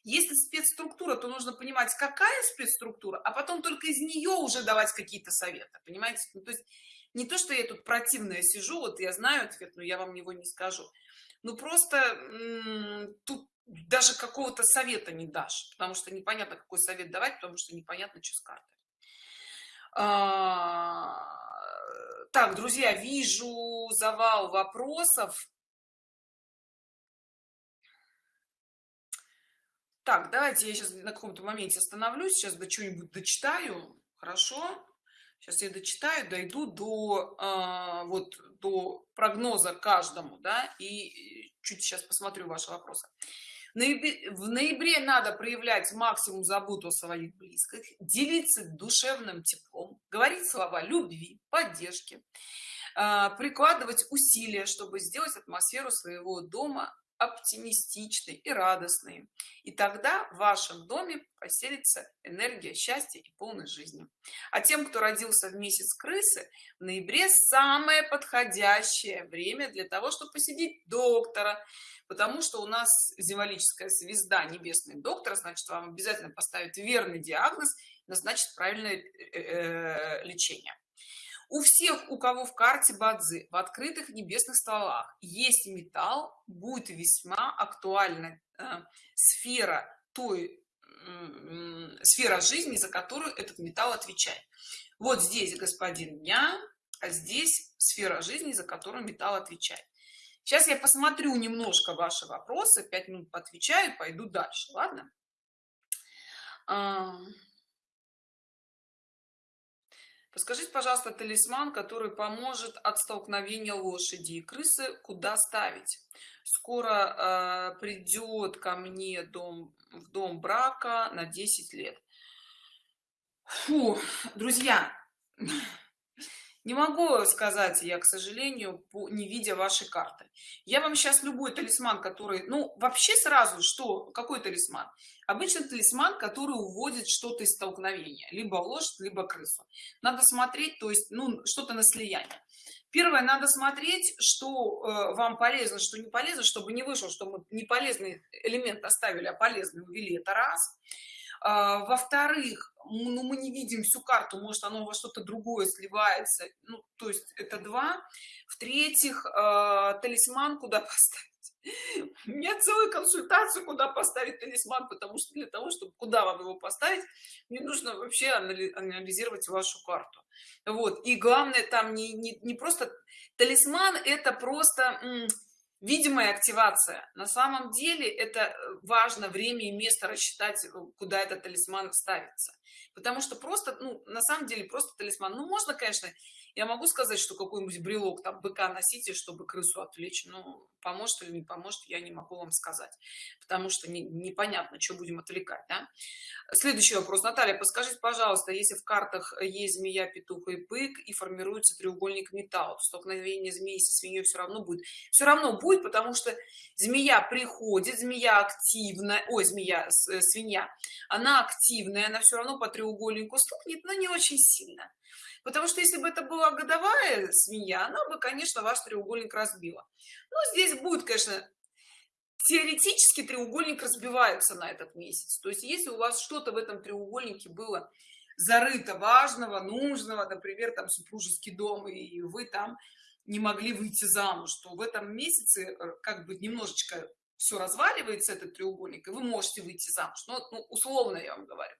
Speaker 1: Если спецструктура то нужно понимать какая спецструктура а потом только из нее уже давать какие-то советы понимаете? Ну, то есть не то что я тут противная сижу вот я знаю ответ но я вам его не скажу. Ну просто тут даже какого-то совета не дашь потому что непонятно какой совет давать потому что непонятно что с картой. А так друзья вижу завал вопросов. Так давайте я сейчас на каком-то моменте остановлюсь сейчас до чего-нибудь дочитаю. Хорошо? Сейчас я дочитаю дойду до э, вот до прогноза каждому да и чуть сейчас посмотрю ваши вопросы. В ноябре, в ноябре надо проявлять максимум заботу о своих близких делиться душевным теплом говорить слова любви поддержки а, прикладывать усилия чтобы сделать атмосферу своего дома оптимистичной и радостной. И тогда в вашем доме поселится энергия счастья и полной жизни. А тем кто родился в месяц крысы в ноябре самое подходящее время для того чтобы посетить доктора потому что у нас символическая звезда небесный доктор значит вам обязательно поставить верный диагноз назначит правильное э, э, лечение. У всех у кого в карте бадзи в открытых небесных столах есть металл будет весьма актуальна э, сфера той сфера жизни за которую этот металл отвечает. Вот здесь господин дня а здесь сфера жизни за которую металл отвечает. Сейчас я посмотрю немножко ваши вопросы 5 минут поотвечаю пойду дальше ладно Подскажите, пожалуйста, талисман, который поможет от столкновения лошади и крысы, куда ставить? Скоро э, придет ко мне дом, в дом брака на 10 лет. Фу, друзья, не могу сказать я к сожалению не видя вашей карты. Я вам сейчас любой талисман который ну вообще сразу что какой талисман? Обычно талисман который уводит что-то из столкновения либо лошадь либо крысу. Надо смотреть то есть ну что-то на слияние. Первое надо смотреть что э, вам полезно что не полезно чтобы не вышло что мы не полезный элемент оставили а полезный увели это раз во-вторых ну, мы не видим всю карту может оно во что-то другое сливается ну то есть это два. В-третьих э, талисман куда поставить? У меня целая консультация куда поставить талисман потому что для того чтобы куда вам его поставить мне нужно вообще анализировать вашу карту. Вот. И главное там не не, не просто талисман это просто видимая активация. На самом деле это э, важно время и место рассчитать э, куда этот талисман ставится. Потому что просто ну на самом деле просто талисман. Ну можно конечно я могу сказать что какой-нибудь брелок там быка носите чтобы крысу отвлечь? Но поможет или не поможет я не могу вам сказать потому что не, непонятно что будем отвлекать да? следующий вопрос. Наталья подскажите пожалуйста если в картах есть змея петух и бык и формируется треугольник металла столкновение змеи со свиньей все равно будет. Все равно будет потому что змея приходит змея активная ой змея э, свинья она активная она все равно по треугольнику стукнет но не очень сильно. Потому что если бы это была годовая свинья она бы конечно ваш треугольник разбила. Но здесь будет конечно теоретически треугольник разбивается на этот месяц. То есть если у вас что-то в этом треугольнике было зарыто важного нужного например там супружеский дом и вы там не могли выйти замуж то в этом месяце э, как бы немножечко все разваливается этот треугольник и вы можете выйти замуж. Но ну, условно я вам говорю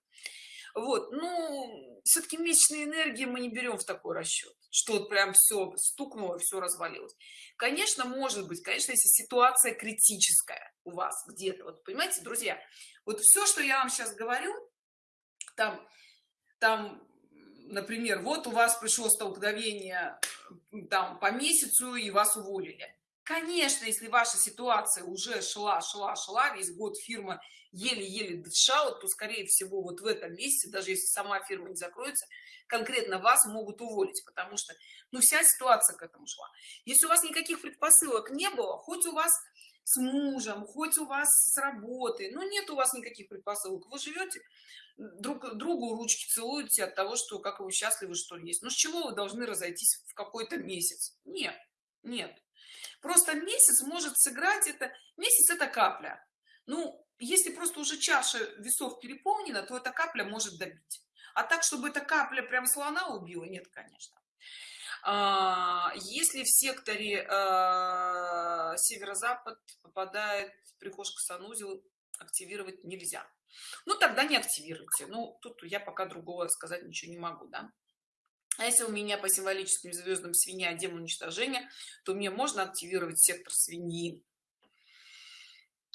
Speaker 1: вот ну все-таки месячные энергии мы не берем в такой расчет что вот прям все стукнуло все развалилось. Конечно может быть конечно если ситуация критическая у вас где-то вот понимаете друзья вот все что я вам сейчас говорю там там например вот у вас пришло столкновение там по месяцу и вас уволили конечно если ваша ситуация уже шла шла шла весь год фирма еле-еле дышала то скорее всего вот в этом месяце даже если сама фирма не закроется конкретно вас могут уволить потому что ну вся ситуация к этому шла. Если у вас никаких предпосылок не было хоть у вас с мужем хоть у вас с работы но нет у вас никаких предпосылок вы живете друг другу ручки целуете от того что как вы счастливы что есть. Но с чего вы должны разойтись в какой-то месяц? Нет нет просто месяц может сыграть это месяц это капля. Ну если просто уже чаша весов переполнена то эта капля может добить. А так чтобы эта капля прям слона убила нет конечно. А, если в секторе а, северо-запад попадает прихожка санузел активировать нельзя. Ну тогда не активируйте. Ну тут я пока другого сказать ничего не могу да а если у меня по символическим звездам свинья демон уничтожения то мне можно активировать сектор свиньи.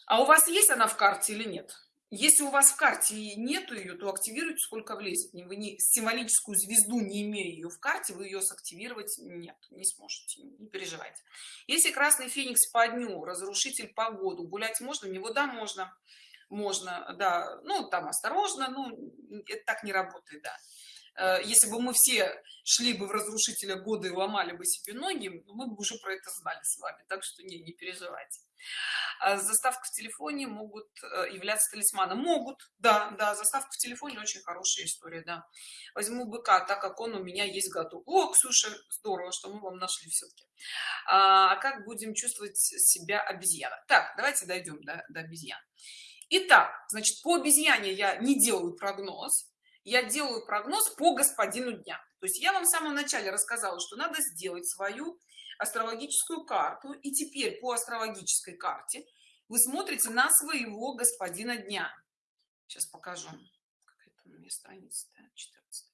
Speaker 1: А у вас есть она в карте или нет? Если у вас в карте нету ее то активируйте сколько влезет. Вы не символическую звезду не имея ее в карте вы ее сактивировать нет не сможете не переживайте. Если красный феникс по дню разрушитель погоду гулять можно? Него да можно. Можно да. Ну там осторожно ну это так не работает да если бы мы все шли бы в разрушителя года и ломали бы себе ноги ну, мы бы уже про это знали с вами так что не не переживайте. А заставка в телефоне могут э, являться талисманом. Могут да да заставка в телефоне очень хорошая история да. Возьму быка так как он у меня есть готов. О ксюша здорово что мы вам нашли все-таки а как будем чувствовать себя обезьяна? Так давайте дойдем до, до обезьян. Итак, значит по обезьяне я не делаю прогноз я делаю прогноз по господину дня то есть я вам в самом начале рассказала что надо сделать свою астрологическую карту. И теперь по астрологической карте вы смотрите на своего господина дня. Сейчас покажу какая-то у меня страница 14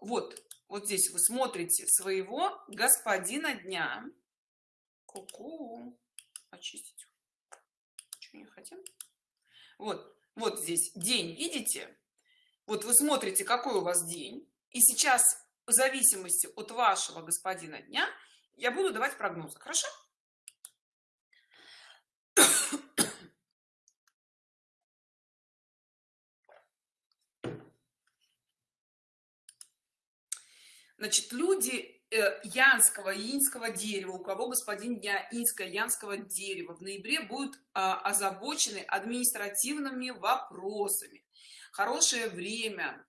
Speaker 1: вот вот здесь вы смотрите своего господина дня. Ку-ку. очистить. Чего не хотим? Вот вот здесь день видите вот вы смотрите какой у вас день. И сейчас в зависимости от вашего господина дня я буду давать прогнозы. Хорошо? Значит люди э, янского инского дерева у кого господин дня инское янского дерева в ноябре будут а, озабочены административными вопросами хорошее время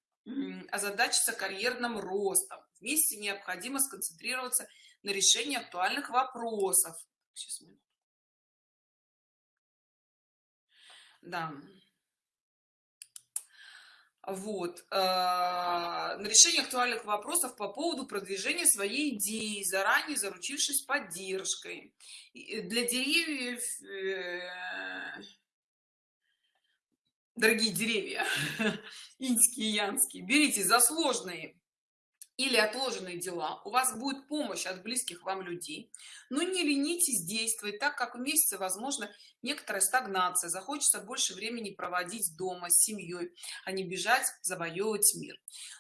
Speaker 1: озадачиться карьерным ростом. Вместе необходимо сконцентрироваться на решении актуальных вопросов. Сейчас, да. Вот э, на решение актуальных вопросов по поводу продвижения своей идеи заранее заручившись поддержкой. Для деревьев э, дорогие деревья инские янские берите за сложные или отложенные дела. У вас будет помощь от близких вам людей. Но не ленитесь действовать так как в месяце возможно некоторая стагнация. Захочется больше времени проводить дома с семьей а не бежать завоевывать мир.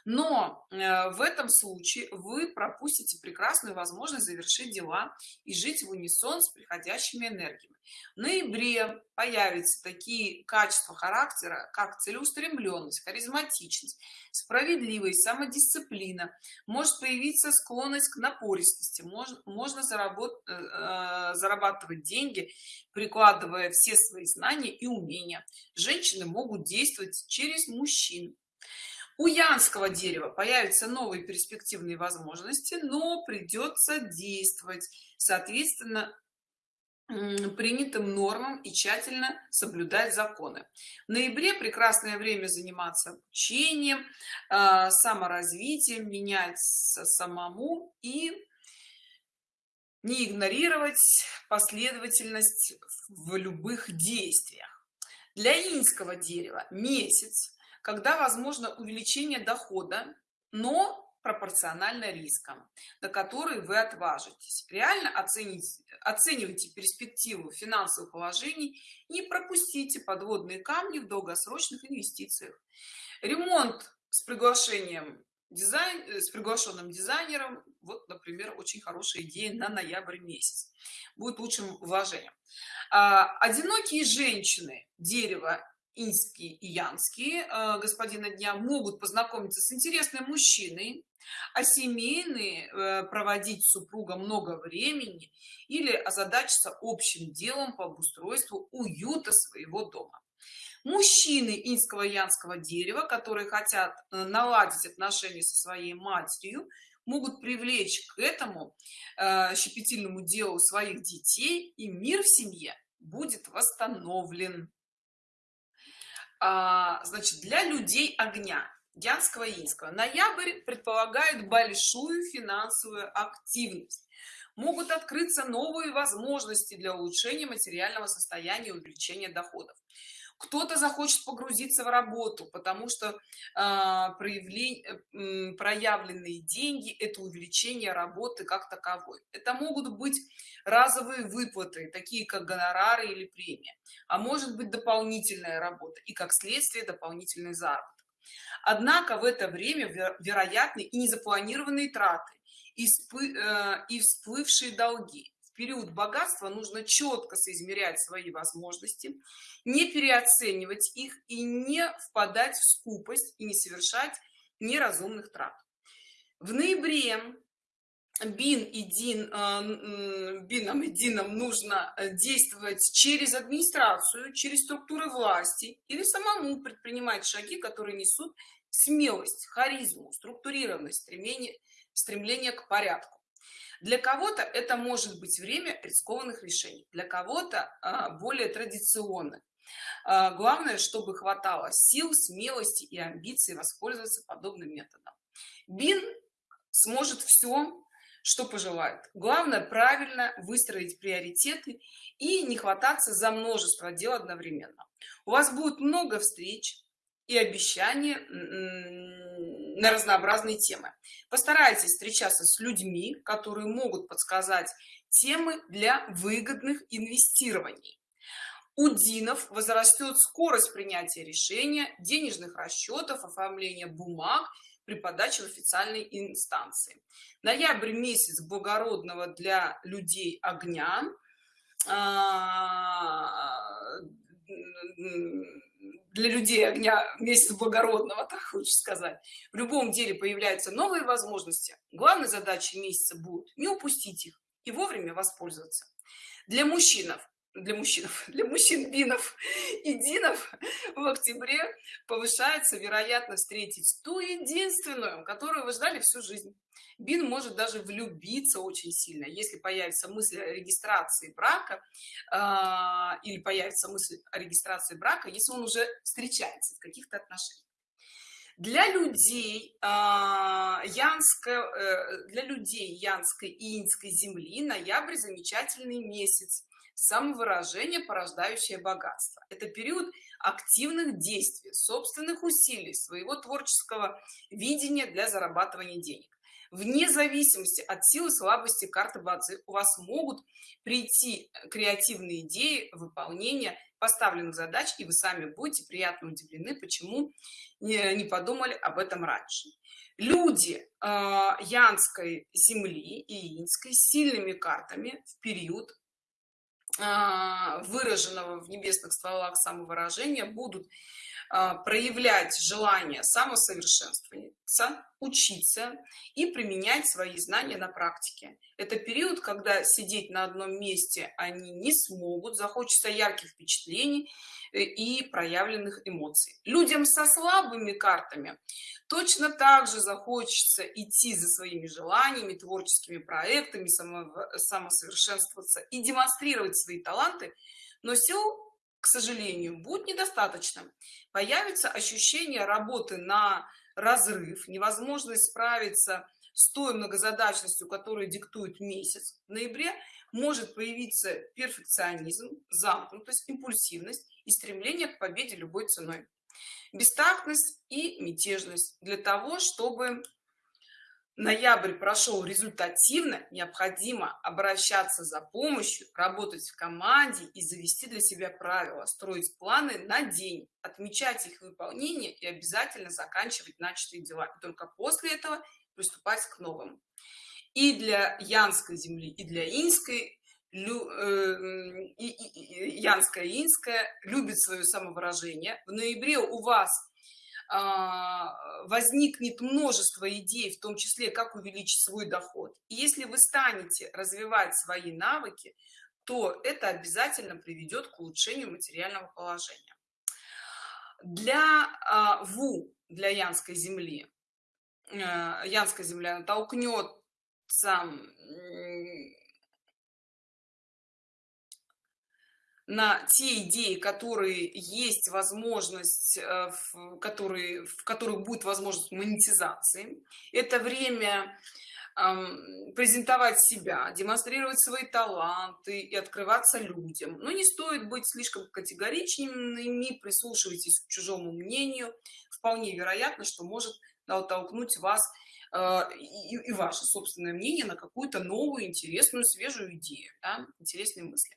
Speaker 1: Но э, в этом случае вы пропустите прекрасную возможность завершить дела и жить в унисон с приходящими энергиями в ноябре появятся такие качества характера как целеустремленность харизматичность справедливость самодисциплина. Может появиться склонность к напористости можно можно заработать э, э, зарабатывать деньги прикладывая все свои знания и умения. Женщины могут действовать через мужчин. У янского дерева появятся новые перспективные возможности но придется действовать. Соответственно принятым нормам и тщательно соблюдать законы. В ноябре прекрасное время заниматься обучением а, саморазвитием менять самому и не игнорировать последовательность в любых действиях. Для инского дерева месяц когда возможно увеличение дохода но пропорционально рискам на которые вы отважитесь. Реально оценить оценивайте перспективу финансовых положений не пропустите подводные камни в долгосрочных инвестициях. Ремонт с приглашением дизайн э, с приглашенным дизайнером вот например очень хорошая идея на ноябрь месяц. Будет лучшим вложением. А, одинокие женщины дерево инские и янские э, господина дня могут познакомиться с интересным мужчиной а семейные э, проводить супруга много времени или озадачиться общим делом по обустройству уюта своего дома. Мужчины инского янского дерева которые хотят э, наладить отношения со своей матерью могут привлечь к этому щепетильному делу своих детей и мир в семье будет восстановлен а, значит для людей огня янского и инского. Ноябрь предполагает большую финансовую активность. Могут открыться новые возможности для улучшения материального состояния и увеличения доходов кто-то захочет погрузиться в работу потому что э, проявление э, проявленные деньги это увеличение работы как таковой. Это могут быть разовые выплаты такие как гонорары или премия а может быть дополнительная работа и как следствие дополнительный заработок. Однако в это время вероятны и незапланированные траты и, э, и всплывшие долги период богатства нужно четко соизмерять свои возможности не переоценивать их и не впадать в скупость и не совершать неразумных трат. В ноябре бин и дин э, бином и дином нужно э, действовать через администрацию через структуры власти или самому предпринимать шаги которые несут смелость харизму структурированность стремление стремление к порядку для кого-то это может быть время рискованных решений для кого-то а, более традиционных. А, главное чтобы хватало сил смелости и амбиций воспользоваться подобным методом. Бин сможет все что пожелает. Главное правильно выстроить приоритеты и не хвататься за множество дел одновременно. У вас будет много встреч и обещания на разнообразные темы. Постарайтесь встречаться с людьми которые могут подсказать темы для выгодных инвестирований. У динов возрастет скорость принятия решения денежных расчетов оформления бумаг при подаче в официальной инстанции. Ноябрь месяц благородного для людей огня. А, для людей огня месяц благородного так хочешь сказать. В любом деле появляются новые возможности. Главной задачей месяца будет не упустить их и вовремя воспользоваться. Для мужчинов для мужчин для мужчин бинов и динов в октябре повышается вероятность встретить ту единственную которую вы ждали всю жизнь. Бин может даже влюбиться очень сильно если появится мысль о регистрации брака э, или появится мысль о регистрации брака если он уже встречается в каких-то отношениях. Для людей э, янской э, для людей янской и инской земли ноябрь замечательный месяц самовыражение порождающее богатство. Это период активных действий собственных усилий своего творческого видения для зарабатывания денег. Вне зависимости от силы слабости карты бадзи у вас могут прийти креативные идеи выполнения поставленных задач и вы сами будете приятно удивлены почему не, не подумали об этом раньше. Люди э, янской земли и инской сильными картами в период выраженного в небесных стволах самовыражения будут а, проявлять желание самосовершенствоваться учиться и применять свои знания на практике. Это период когда сидеть на одном месте они не смогут захочется ярких впечатлений э, и проявленных эмоций. Людям со слабыми картами точно так же захочется идти за своими желаниями творческими проектами самосовершенствоваться и демонстрировать свои таланты но сил к сожалению будет недостаточно появится ощущение работы на разрыв невозможность справиться с той многозадачностью которую диктует месяц. В ноябре может появиться перфекционизм замкнутость импульсивность и стремление к победе любой ценой. Бестактность и мятежность для того чтобы ноябрь прошел результативно необходимо обращаться за помощью работать в команде и завести для себя правила строить планы на день отмечать их выполнение и обязательно заканчивать начатые дела и только после этого приступать к новым и для янской земли и для инской Лю, э, и, и, янская инская любит свое самовыражение. В ноябре у вас возникнет множество идей в том числе как увеличить свой доход. И если вы станете развивать свои навыки то это обязательно приведет к улучшению материального положения. Для а, ву для янской земли э, янская земля натолкнется на те идеи которые есть возможность э, в которые в которых будет возможность монетизации. Это время презентовать себя демонстрировать свои таланты и открываться людям. Но не стоит быть слишком категоричными прислушивайтесь к чужому мнению. Вполне вероятно что может натолкнуть вас и, и ваше собственное мнение на какую-то новую интересную свежую идею да? интересные мысли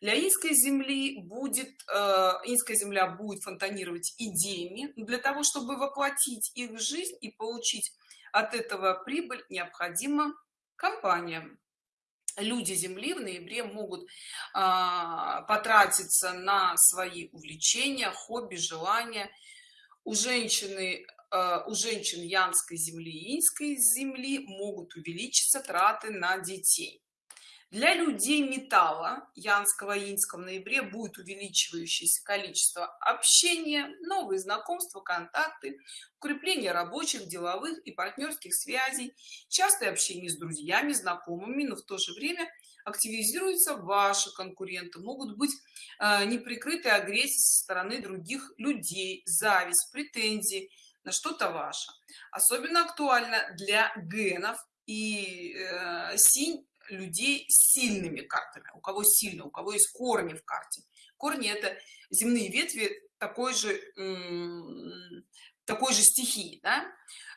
Speaker 1: для инской земли будет э, инская земля будет фонтанировать идеями для того чтобы воплотить их в жизнь и получить от этого прибыль необходима компания люди земли в ноябре могут а, потратиться на свои увлечения хобби желания у женщины у женщин янской земли и инской земли могут увеличиться траты на детей. Для людей металла янского и инского в ноябре будет увеличивающееся количество общения новые знакомства контакты укрепление рабочих деловых и партнерских связей частое общение с друзьями знакомыми но в то же время активизируются ваши конкуренты. Могут быть э, неприкрытые агрессии со стороны других людей зависть претензии на что-то ваше. Особенно актуально для генов и э, синь людей с сильными картами. У кого сильно у кого есть корни в карте. Корни это земные ветви такой же такой же стихии да?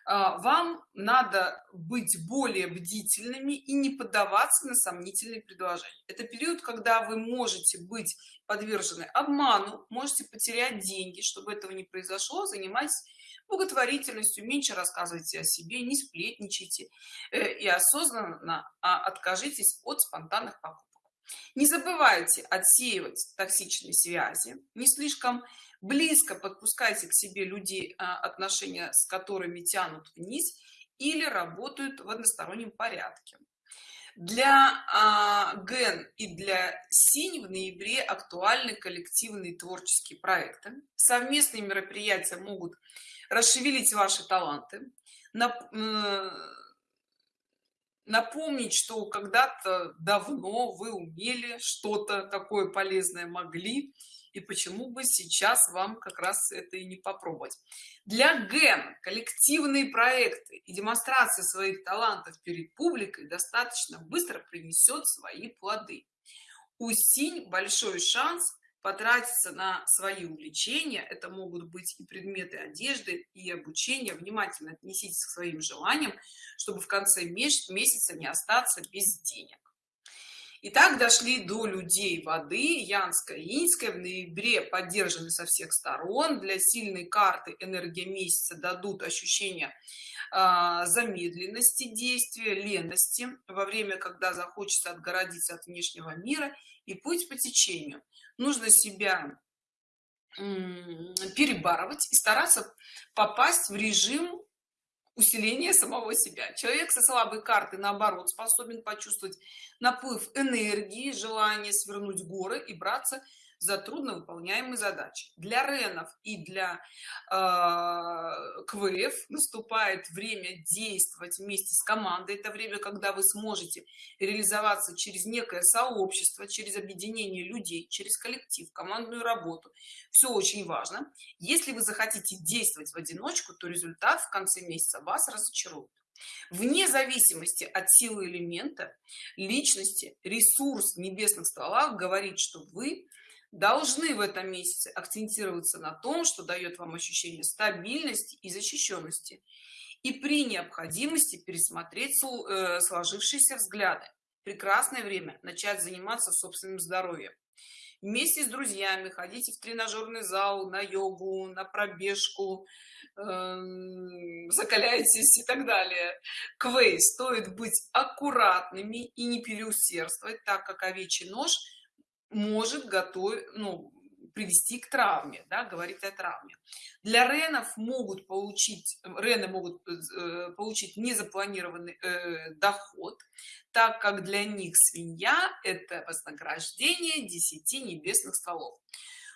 Speaker 1: А, вам надо быть более бдительными и не поддаваться на сомнительные предложения. Это период когда вы можете быть подвержены обману можете потерять деньги чтобы этого не произошло занимайтесь благотворительностью меньше рассказывайте о себе не сплетничайте э, и осознанно а, откажитесь от спонтанных покупок. Не забывайте отсеивать токсичные связи не слишком близко подпускайте к себе людей а, отношения с которыми тянут вниз или работают в одностороннем порядке. Для а, ген и для синь в ноябре актуальны коллективные творческие проекты. Совместные мероприятия могут расшевелить ваши таланты напомнить что когда-то давно вы умели что-то такое полезное могли и почему бы сейчас вам как раз это и не попробовать. Для ген коллективные проекты и демонстрация своих талантов перед публикой достаточно быстро принесет свои плоды. У синь большой шанс потратиться на свои увлечения. Это могут быть и предметы одежды и обучение. Внимательно отнеситесь к своим желаниям чтобы в конце месяца не остаться без денег. И так дошли до людей воды янская инская в ноябре поддержаны со всех сторон. Для сильной карты энергия месяца дадут ощущение э, замедленности действия лености. Во время когда захочется отгородиться от внешнего мира и путь по течению. Нужно себя перебарывать и стараться попасть в режим усиления самого себя. Человек со слабой карты наоборот способен почувствовать наплыв энергии желание свернуть горы и браться за трудно выполняемые задачи. Для ренов и для э, квф наступает время действовать вместе с командой. Это время когда вы сможете реализоваться через некое сообщество через объединение людей через коллектив командную работу. Все очень важно. Если вы захотите действовать в одиночку то результат в конце месяца вас разочарует. Вне зависимости от силы элемента личности ресурс небесных стволах говорит что вы должны в этом месяце акцентироваться на том что дает вам ощущение стабильности и защищенности и при необходимости пересмотреть э, сложившиеся взгляды. Прекрасное время начать заниматься собственным здоровьем. Вместе с друзьями ходите в тренажерный зал на йогу на пробежку э, закаляйтесь и так далее. Квей стоит быть аккуратными и не переусердствовать так как овечий нож может готовить ну привести к травме да, говорит о травме. Для ренов могут получить рены могут э, получить незапланированный э, доход так как для них свинья это вознаграждение 10 небесных столов.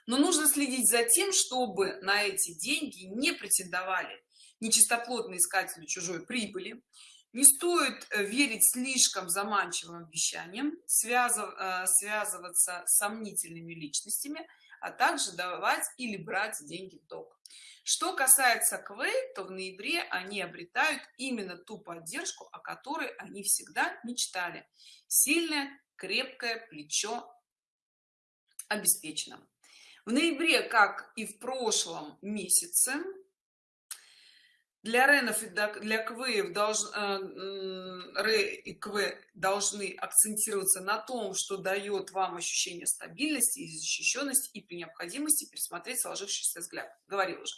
Speaker 1: Но нужно следить за тем чтобы на эти деньги не претендовали нечистоплотные искатели чужой прибыли не стоит э, верить слишком заманчивым обещаниям связыв, э, связываться с сомнительными личностями а также давать или брать деньги в долг. Что касается квей то в ноябре они обретают именно ту поддержку о которой они всегда мечтали. Сильное крепкое плечо обеспечено. В ноябре как и в прошлом месяце для ренов и для квеев долж, э, ре и кв должны акцентироваться на том что дает вам ощущение стабильности и защищенности и при необходимости пересмотреть сложившийся взгляд. Говорил уже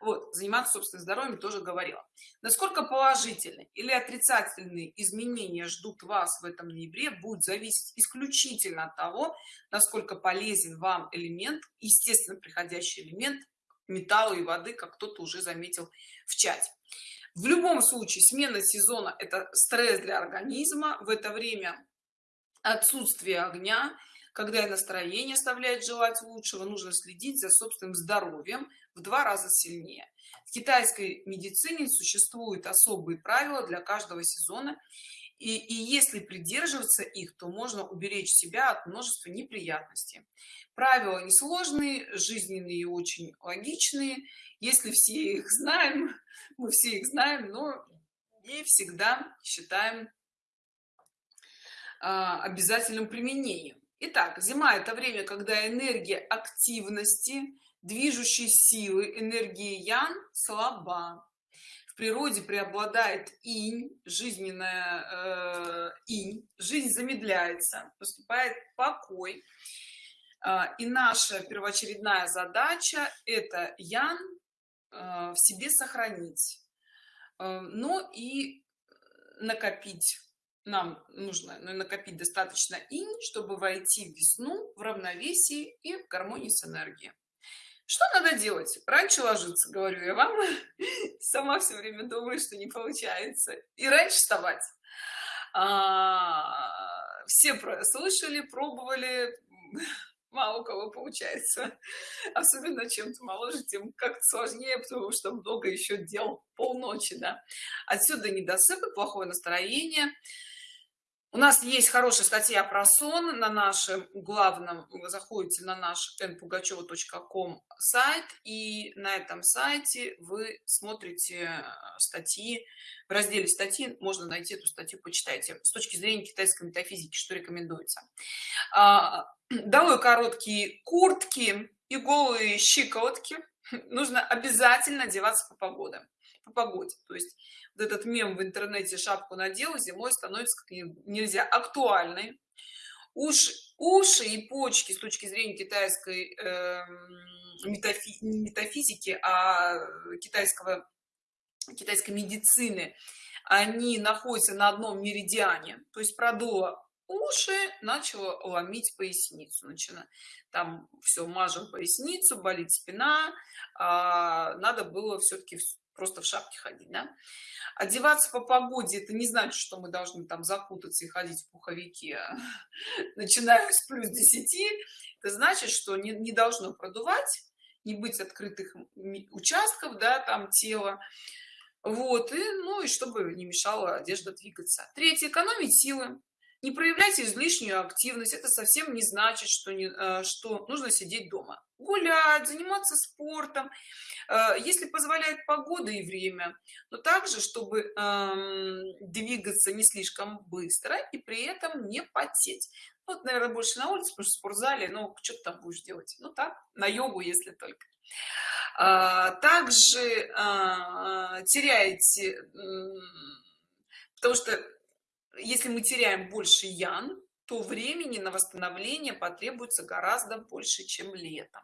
Speaker 1: вот заниматься собственным здоровьем тоже говорила. Насколько положительные или отрицательные изменения ждут вас в этом ноябре будет зависеть исключительно от того насколько полезен вам элемент естественно приходящий элемент металла и воды как кто-то уже заметил в чате. В любом случае смена сезона это стресс для организма. В это время отсутствие огня когда настроение оставляет желать лучшего нужно следить за собственным здоровьем в два раза сильнее. В китайской медицине существуют особые правила для каждого сезона и, и если придерживаться их то можно уберечь себя от множества неприятностей. Правила несложные жизненные и очень логичные. Если все их знаем мы все их знаем но не всегда считаем а, обязательным применением Итак, зима это время когда энергия активности движущей силы энергии ян слаба. В природе преобладает инь жизненная э, инь жизнь замедляется поступает покой. Э, и наша первоочередная задача это ян э, в себе сохранить э, но и накопить нам нужно ну, накопить достаточно инь чтобы войти в весну в равновесии и в гармонии с энергией. Что надо делать? Раньше ложиться говорю я вам. Сама все время думаю что не получается. И раньше вставать. А, все слышали пробовали мало у кого получается. Особенно чем-то моложе тем как сложнее потому что много еще дел полночи да. Отсюда недосыпы плохое настроение у нас есть хорошая статья про сон на нашем главном заходите на наш npugacheva.com сайт и на этом сайте вы смотрите э, статьи. В разделе статьи можно найти эту статью почитайте. С точки зрения китайской метафизики что рекомендуется? А, долой короткие куртки и голые щиколотки. Нужно обязательно одеваться по погоде по погоде то есть этот мем в интернете шапку надел зимой становится как нельзя актуальной уши уши и почки с точки зрения китайской э, метафи, метафизики а китайского китайской медицины они находятся на одном меридиане. То есть продуло уши начало ломить поясницу. Начина там все мажем поясницу болит спина а, надо было все-таки просто в шапке ходить да? одеваться по погоде это не значит что мы должны там закутаться и ходить в пуховике начиная с плюс 10 это значит что не, не должно продувать не быть открытых участков да там тела. Вот и ну и чтобы не мешала одежда двигаться. Третье экономить силы. Не проявляйте излишнюю активность это совсем не значит что не э, что нужно сидеть дома гулять заниматься спортом. Э, если позволяет погода и время но также чтобы эм, двигаться не слишком быстро и при этом не потеть. Вот наверное больше на улице потому что в спортзале ну что ты там будешь делать? Ну так на йогу если только. А, также а, теряете потому что если мы теряем больше ян то времени на восстановление потребуется гораздо больше чем летом.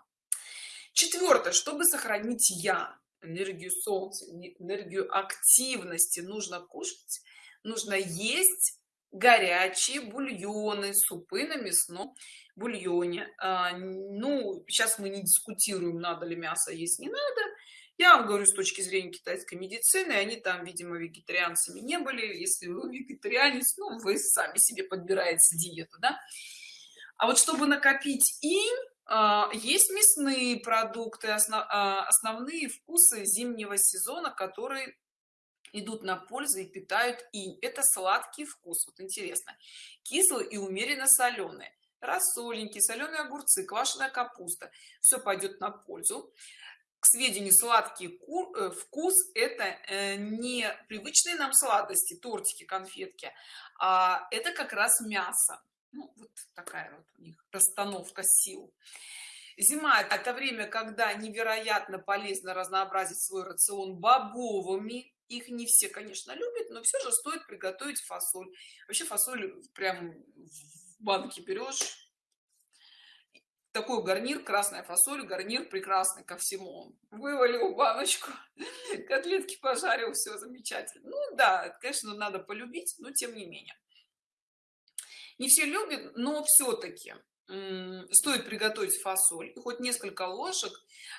Speaker 1: Четвертое. Чтобы сохранить я энергию солнца энергию активности нужно кушать нужно есть горячие бульоны супы на мясном бульоне а, ну сейчас мы не дискутируем надо ли мясо есть не надо я вам говорю с точки зрения китайской медицины они там видимо вегетарианцами не были. Если вы вегетарианец ну вы сами себе подбираете диету да? а вот чтобы накопить им а, есть мясные продукты а, основные вкусы зимнего сезона которые идут на пользу и питают инь. Это сладкий вкус вот интересно. Кислый и умеренно соленый. Рассольники соленые огурцы квашеная капуста. Все пойдет на пользу к сведению сладкий кур, э, вкус это э, не привычные нам сладости тортики конфетки а это как раз мясо. Ну, вот такая вот у них расстановка сил. Зима это время когда невероятно полезно разнообразить свой рацион бобовыми. Их не все конечно любят но все же стоит приготовить фасоль. Вообще фасоль прям в банке берешь такой гарнир красная фасоль гарнир прекрасный ко всему. Вывалил баночку котлетки пожарил все замечательно. Ну да конечно надо полюбить но тем не менее. Не все любят но все-таки стоит приготовить фасоль и хоть несколько ложек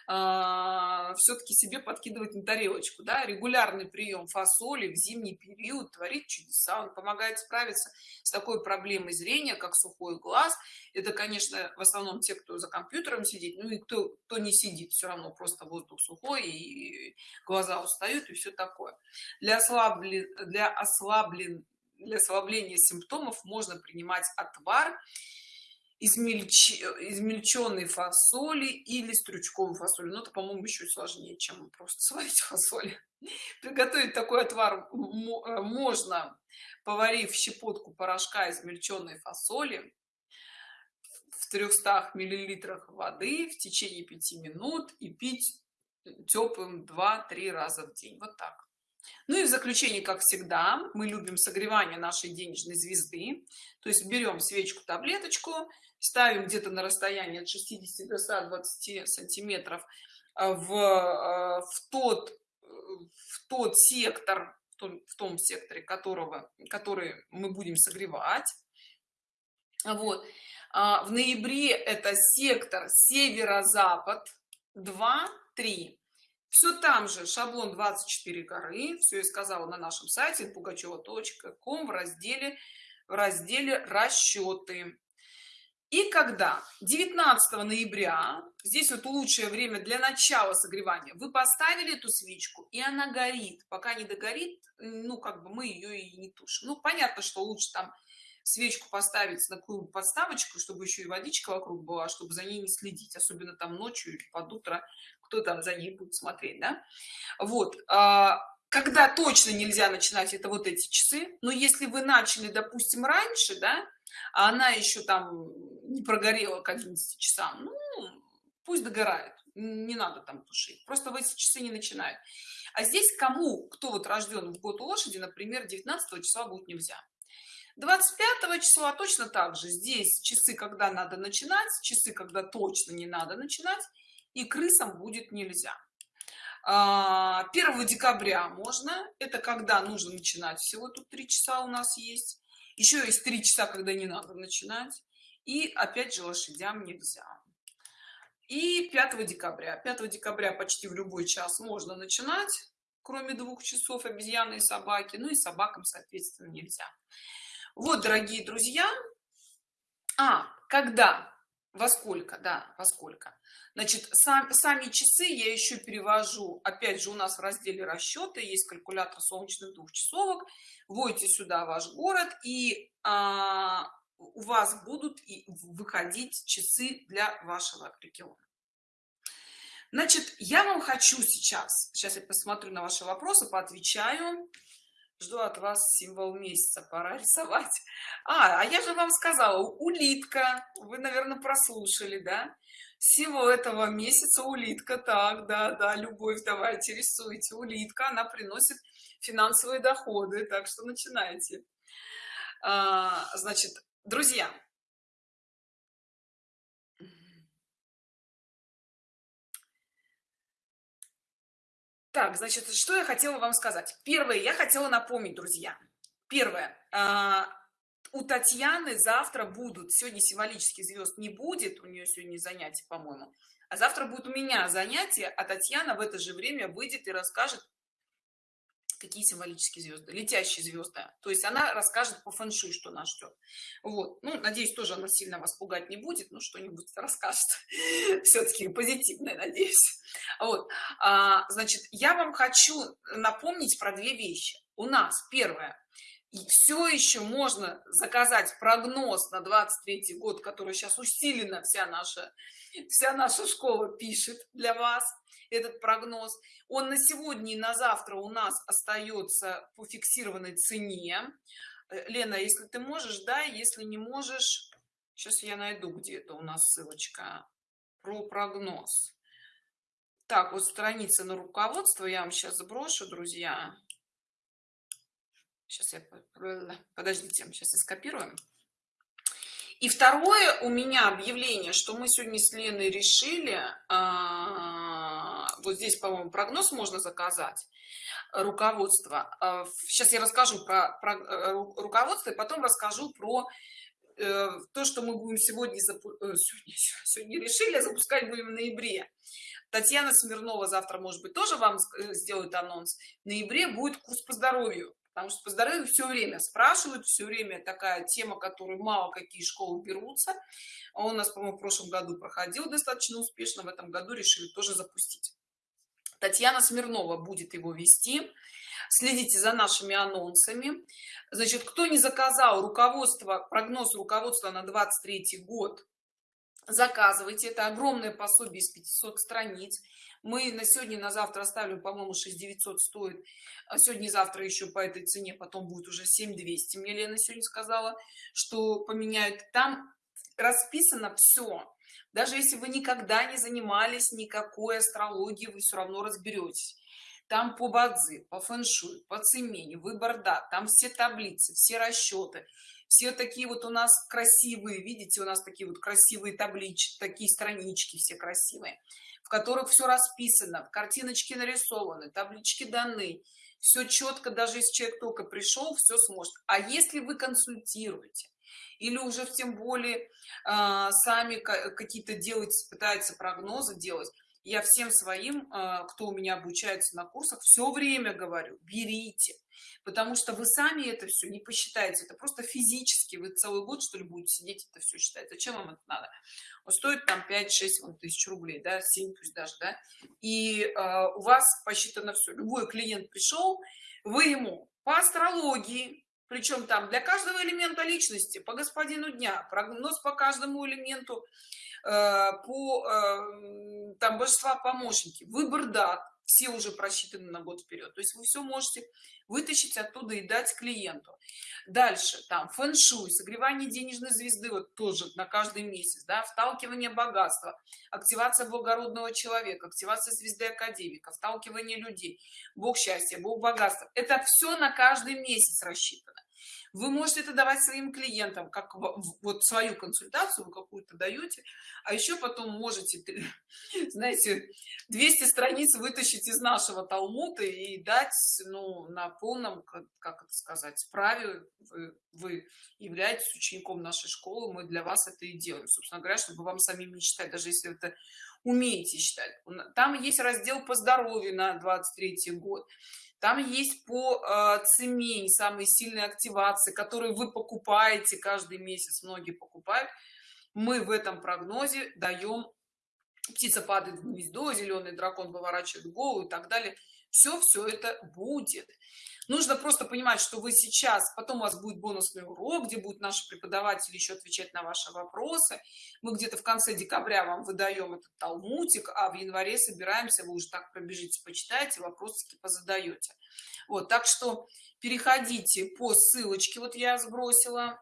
Speaker 1: а, все-таки себе подкидывать на тарелочку да? регулярный прием фасоли в зимний период творит чудеса он помогает справиться с такой проблемой зрения как сухой глаз это конечно в основном те кто за компьютером сидит ну и кто кто не сидит все равно просто воздух сухой и глаза устают и все такое для ослаблен для ослаблен для ослабления симптомов можно принимать отвар измельч... измельченной фасоли или стручковой фасоли но это по-моему еще сложнее чем просто сварить фасоль. Приготовить такой отвар э, можно поварив щепотку порошка измельченной фасоли в 300 миллилитрах воды в течение 5 минут и пить теплым 2-3 раза в день. Вот так. Ну и в заключение как всегда мы любим согревание нашей денежной звезды. То есть берем свечку таблеточку ставим где-то на расстоянии от 60 до 120 сантиметров э, в, э, в тот в тот сектор в том, в том секторе которого который мы будем согревать. Вот. А, в ноябре это сектор северо-запад 2 3 все там же шаблон 24 горы все я сказала на нашем сайте пугачева.ком в разделе в разделе расчеты и когда? 19 ноября здесь вот лучшее время для начала согревания вы поставили эту свечку и она горит. Пока не догорит ну как бы мы ее и не тушим. Ну понятно что лучше там свечку поставить на такую подставочку чтобы еще и водичка вокруг была чтобы за ней не следить особенно там ночью или под утро кто там за ней будет смотреть да? вот а, когда точно нельзя начинать это вот эти часы. Но если вы начали допустим раньше да а она еще там не прогорела к 11 часам ну пусть догорает не надо там тушить просто в эти часы не начинают. А здесь кому кто вот рожден в год лошади например 19 числа будет нельзя. 25 числа точно так же. Здесь часы когда надо начинать часы когда точно не надо начинать и крысам будет нельзя. 1 а, декабря можно это когда нужно начинать всего тут три часа у нас есть. Еще есть три часа когда не надо начинать и опять же лошадям нельзя. И 5 декабря. 5 декабря почти в любой час можно начинать кроме двух часов обезьяны и собаки. Ну и собакам соответственно нельзя. Вот дорогие друзья. А когда? Во сколько? Да во сколько? Значит сам, сами часы я еще перевожу. Опять же у нас в разделе расчеты есть калькулятор солнечных двухчасовок. Вводите сюда ваш город и а, у вас будут выходить часы для вашего региона значит я вам хочу сейчас сейчас я посмотрю на ваши вопросы поотвечаю. Жду от вас символ месяца пора рисовать. А, а я же вам сказала улитка. Вы наверное прослушали да? Символ этого месяца улитка. Так да да любовь давайте рисуйте. Улитка она приносит финансовые доходы. Так что начинайте. А, значит друзья. Так значит что я хотела вам сказать? Первое я хотела напомнить друзья. Первое а, у татьяны завтра будут сегодня символических звезд не будет у нее сегодня занятия по моему а завтра будет у меня занятие а татьяна в это же время выйдет и расскажет какие символические звезды летящие звезды. То есть она расскажет по фэншуй что нас ждет. Вот. Ну надеюсь тоже она сильно вас пугать не будет ну что-нибудь расскажет. Все-таки позитивное надеюсь. Вот. А, значит я вам хочу напомнить про две вещи. У нас первое. Все еще можно заказать прогноз на 23 год который сейчас усиленно вся наша вся наша школа пишет для вас этот прогноз. Он на сегодня и на завтра у нас остается по фиксированной цене. Э, лена если ты можешь да если не можешь сейчас я найду где-то у нас ссылочка про прогноз. Так вот страница на руководство я вам сейчас сброшу друзья. Сейчас я подождите сейчас я скопируем. И второе у меня объявление что мы сегодня с леной решили а, вот здесь по моему прогноз можно заказать руководство. Сейчас а, я расскажу про, про э, руководство и потом расскажу про э, то что мы будем сегодня, э, сегодня сегодня решили запускать будем в ноябре. Татьяна смирнова завтра может быть тоже вам сделает анонс. В ноябре будет курс по здоровью потому что по здоровью все время спрашивают все время такая тема которую мало какие школы берутся. А он у нас по моему в прошлом году проходил достаточно успешно в этом году решили тоже запустить татьяна смирнова будет его вести. Следите за нашими анонсами. Значит кто не заказал руководство прогноз руководства на 23 год заказывайте. Это огромное пособие из 500 страниц. Мы на сегодня на завтра оставим по-моему 6900 стоит. А сегодня и завтра еще по этой цене потом будет уже 7200 мне лена сегодня сказала что поменяют. Там расписано все даже если вы никогда не занимались никакой астрологией вы все равно разберетесь там по бадзи по фэншуй по цемене выбор да там все таблицы все расчеты все такие вот у нас красивые видите у нас такие вот красивые таблички такие странички все красивые в которых все расписано картиночки нарисованы таблички даны все четко даже если человек только пришел все сможет. А если вы консультируете или уже тем более э, сами какие-то делать пытаются прогнозы делать. Я всем своим э, кто у меня обучается на курсах все время говорю берите потому что вы сами это все не посчитаете это просто физически вы целый год что ли будете сидеть это все считать. Зачем вам это надо? Он стоит там 5-6 тысяч рублей да 7 пусть даже да и э, у вас посчитано все любой клиент пришел вы ему по астрологии причем там для каждого элемента личности по господину дня прогноз по каждому элементу э, по э, там божества помощники выбор дат все уже просчитаны на год вперед то есть вы все можете вытащить оттуда и дать клиенту. Дальше там фэн-шуй согревание денежной звезды вот тоже на каждый месяц да вталкивание богатства активация благородного человека активация звезды академика вталкивание людей бог счастья бог богатства. Это все на каждый месяц рассчитано вы можете это давать своим клиентам как вот свою консультацию вы какую-то даете а еще потом можете знаете 200 страниц вытащить из нашего талмута и дать ну на полном как, это сказать праве вы, вы являетесь учеником нашей школы мы для вас это и делаем. Собственно говоря чтобы вам самим не читать даже если это умеете читать. Там есть раздел по здоровью на 23 год там есть по э, цемень самые сильные активации которые вы покупаете каждый месяц многие покупают. Мы в этом прогнозе даем птица падает в гнездо зеленый дракон поворачивает голову и так далее. Все все это будет нужно просто понимать что вы сейчас потом у вас будет бонусный урок где будут наши преподаватели еще отвечать на ваши вопросы. Мы где-то в конце декабря вам выдаем этот талмутик а в январе собираемся вы уже так пробежите почитайте вопросики позадаете вот так что переходите по ссылочке. Вот я сбросила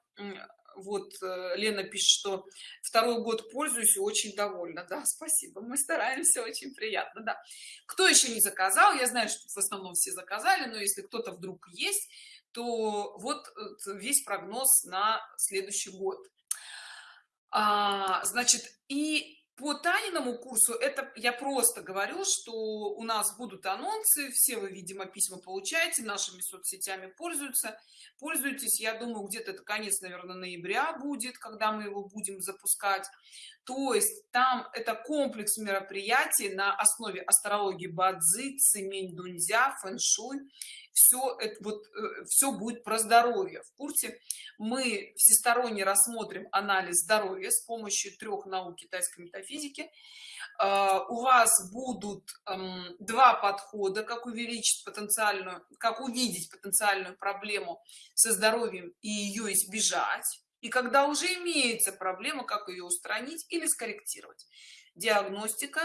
Speaker 1: вот э, лена пишет что второй год пользуюсь и очень довольна да спасибо мы стараемся очень приятно да. Кто еще не заказал? Я знаю что в основном все заказали но если кто-то вдруг есть то вот э, весь прогноз на следующий год. А, значит и по Таниному курсу это я просто говорю, что у нас будут анонсы, все вы, видимо, письма получаете, нашими соцсетями пользуются, пользуйтесь. Я думаю, где-то это конец, наверное, ноября будет, когда мы его будем запускать. То есть там это комплекс мероприятий на основе астрологии Бадзи, Цимень Дунзя, фэншуй все это вот э, все будет про здоровье. В курсе? Мы всесторонне рассмотрим анализ здоровья с помощью трех наук китайской метафизики. А, у вас будут эм, два подхода как увеличить потенциальную как увидеть потенциальную проблему со здоровьем и ее избежать и когда уже имеется проблема как ее устранить или скорректировать. Диагностика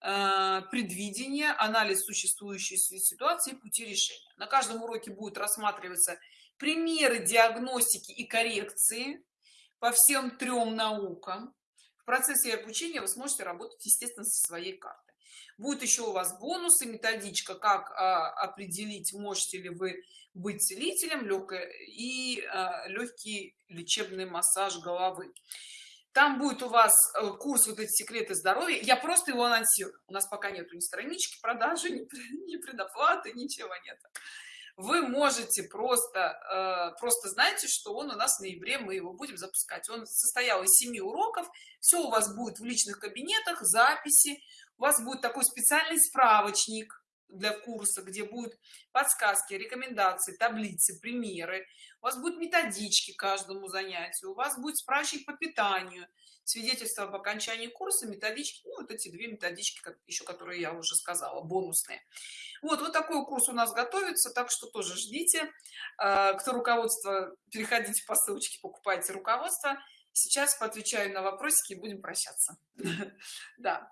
Speaker 1: предвидение анализ существующей ситуации пути решения. На каждом уроке будет рассматриваться примеры диагностики и коррекции по всем трем наукам. В процессе обучения вы сможете работать естественно со своей картой. Будет еще у вас бонусы методичка как а, определить можете ли вы быть целителем легкое и а, легкий лечебный массаж головы там будет у вас э, курс вот эти секреты здоровья я просто его анонсирую. У нас пока нету ни странички продажи ни, предоплаты ничего нет вы можете просто э, просто знаете что он у нас в ноябре мы его будем запускать. Он состоял из семи уроков. Все у вас будет в личных кабинетах записи. У вас будет такой специальный справочник для курса где будут подсказки рекомендации таблицы примеры. У вас будут методички каждому занятию у вас будет справочник по питанию свидетельство об окончании курса методички ну, вот эти две методички как еще которые я уже сказала бонусные. Вот вот такой курс у нас готовится так что тоже ждите а, кто руководство переходите по ссылочке покупайте руководство. Сейчас поотвечаю на вопросики и будем прощаться. Да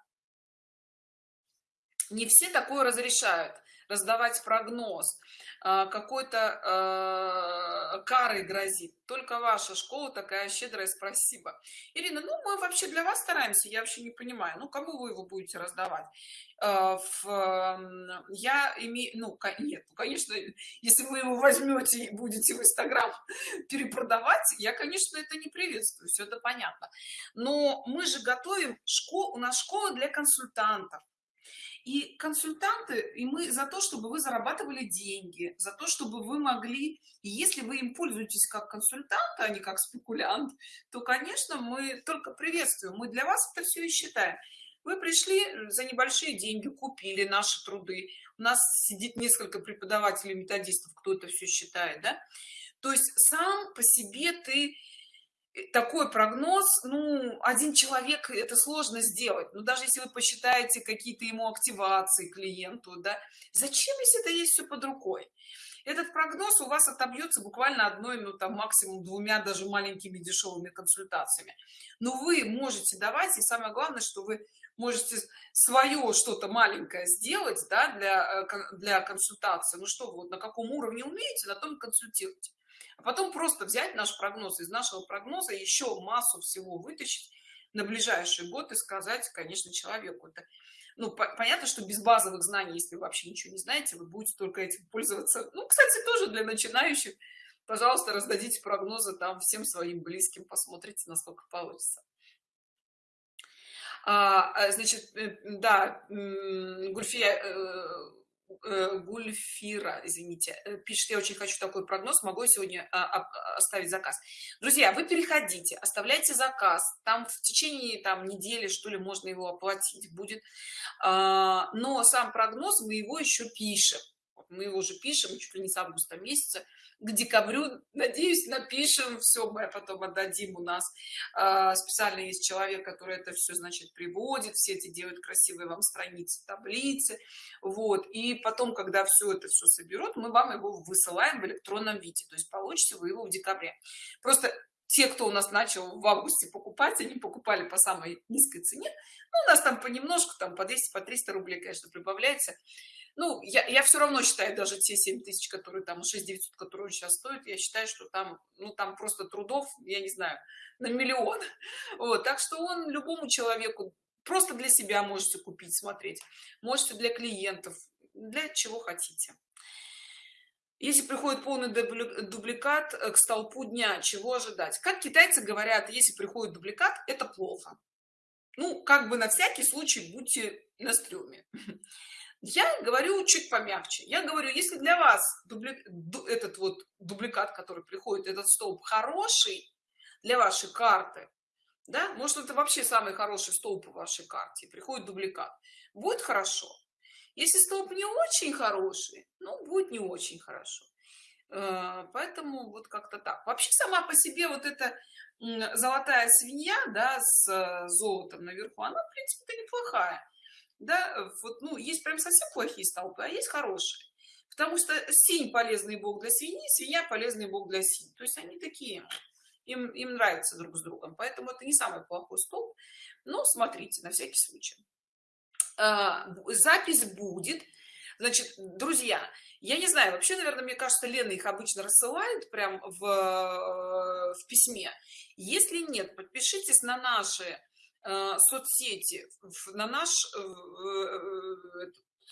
Speaker 1: не все такое разрешают. Раздавать прогноз а, какой-то э, карой грозит. Только ваша школа такая щедрая спасибо. Ирина ну мы вообще для вас стараемся я вообще не понимаю. Ну кому вы его будете раздавать? Э, в, я имею ну нет ну, конечно если вы его возьмете и будете в инстаграм перепродавать я конечно это не приветствую все это понятно. Но мы же готовим школу у нас школа для консультантов и консультанты и мы за то чтобы вы зарабатывали деньги за то чтобы вы могли и если вы им пользуетесь как консультант а не как спекулянт то конечно мы только приветствуем. Мы для вас это все и считаем. Вы пришли за небольшие деньги купили наши труды. У нас сидит несколько преподавателей методистов кто это все считает да? То есть сам по себе ты такой прогноз ну один человек это сложно сделать. Но даже если вы посчитаете какие-то ему активации клиенту да зачем если это есть все под рукой? Этот прогноз у вас отобьется буквально одной ну там максимум двумя даже маленькими дешевыми консультациями. Но вы можете давать и самое главное что вы можете свое что-то маленькое сделать да, для э, для консультации. Ну что вот на каком уровне умеете на том консультируйте а потом просто взять наш прогноз из нашего прогноза еще массу всего вытащить на ближайший год и сказать конечно человеку это ну по понятно что без базовых знаний если вы вообще ничего не знаете вы будете только этим пользоваться. Ну кстати тоже для начинающих пожалуйста раздадите прогнозы там всем своим близким посмотрите насколько получится. А, а значит э, да гульфия э, Э, гульфира извините. Э, пишет я очень хочу такой прогноз могу сегодня а, а, оставить заказ? Друзья вы переходите оставляйте заказ там в течение там недели что ли можно его оплатить будет. А, но сам прогноз мы его еще пишем. Мы его уже пишем чуть ли не с августа месяца к декабрю. Надеюсь напишем все мы потом отдадим у нас э, специально есть человек который это все значит приводит все эти делают красивые вам страницы таблицы. Вот и потом когда все это все соберут мы вам его высылаем в электронном виде. То есть получите вы его в декабре. Просто те кто у нас начал в августе покупать они покупали по самой низкой цене. Ну, у нас там понемножку там по 200 по 300 рублей конечно прибавляется ну я, я все равно считаю даже те 7 тысяч которые там 6 900 которые он сейчас стоит я считаю что там ну там просто трудов я не знаю на миллион. Вот так что он любому человеку просто для себя можете купить смотреть можете для клиентов для чего хотите. Если приходит полный дубликат э, к столпу дня чего ожидать? Как китайцы говорят если приходит дубликат это плохо. Ну как бы на всякий случай будьте на стреме я говорю чуть помягче. Я говорю если для вас дубли... этот вот дубликат который приходит этот столб хороший для вашей карты да может это вообще самый хороший столб в вашей карте приходит дубликат будет хорошо. Если столб не очень хороший ну будет не очень хорошо. Э, поэтому вот как-то так. Вообще сама по себе вот эта золотая свинья да с э, золотом наверху она в принципе неплохая да, вот, ну, есть прям совсем плохие столпы, а есть хорошие. Потому что синь полезный бог для свиньи, свинья полезный бог для синь. То есть они такие, им, им нравятся друг с другом. Поэтому это не самый плохой столб. Но смотрите, на всякий случай. А, запись будет. Значит, друзья, я не знаю, вообще, наверное, мне кажется, Лена их обычно рассылает прям в, в письме. Если нет, подпишитесь на наши соцсети на наш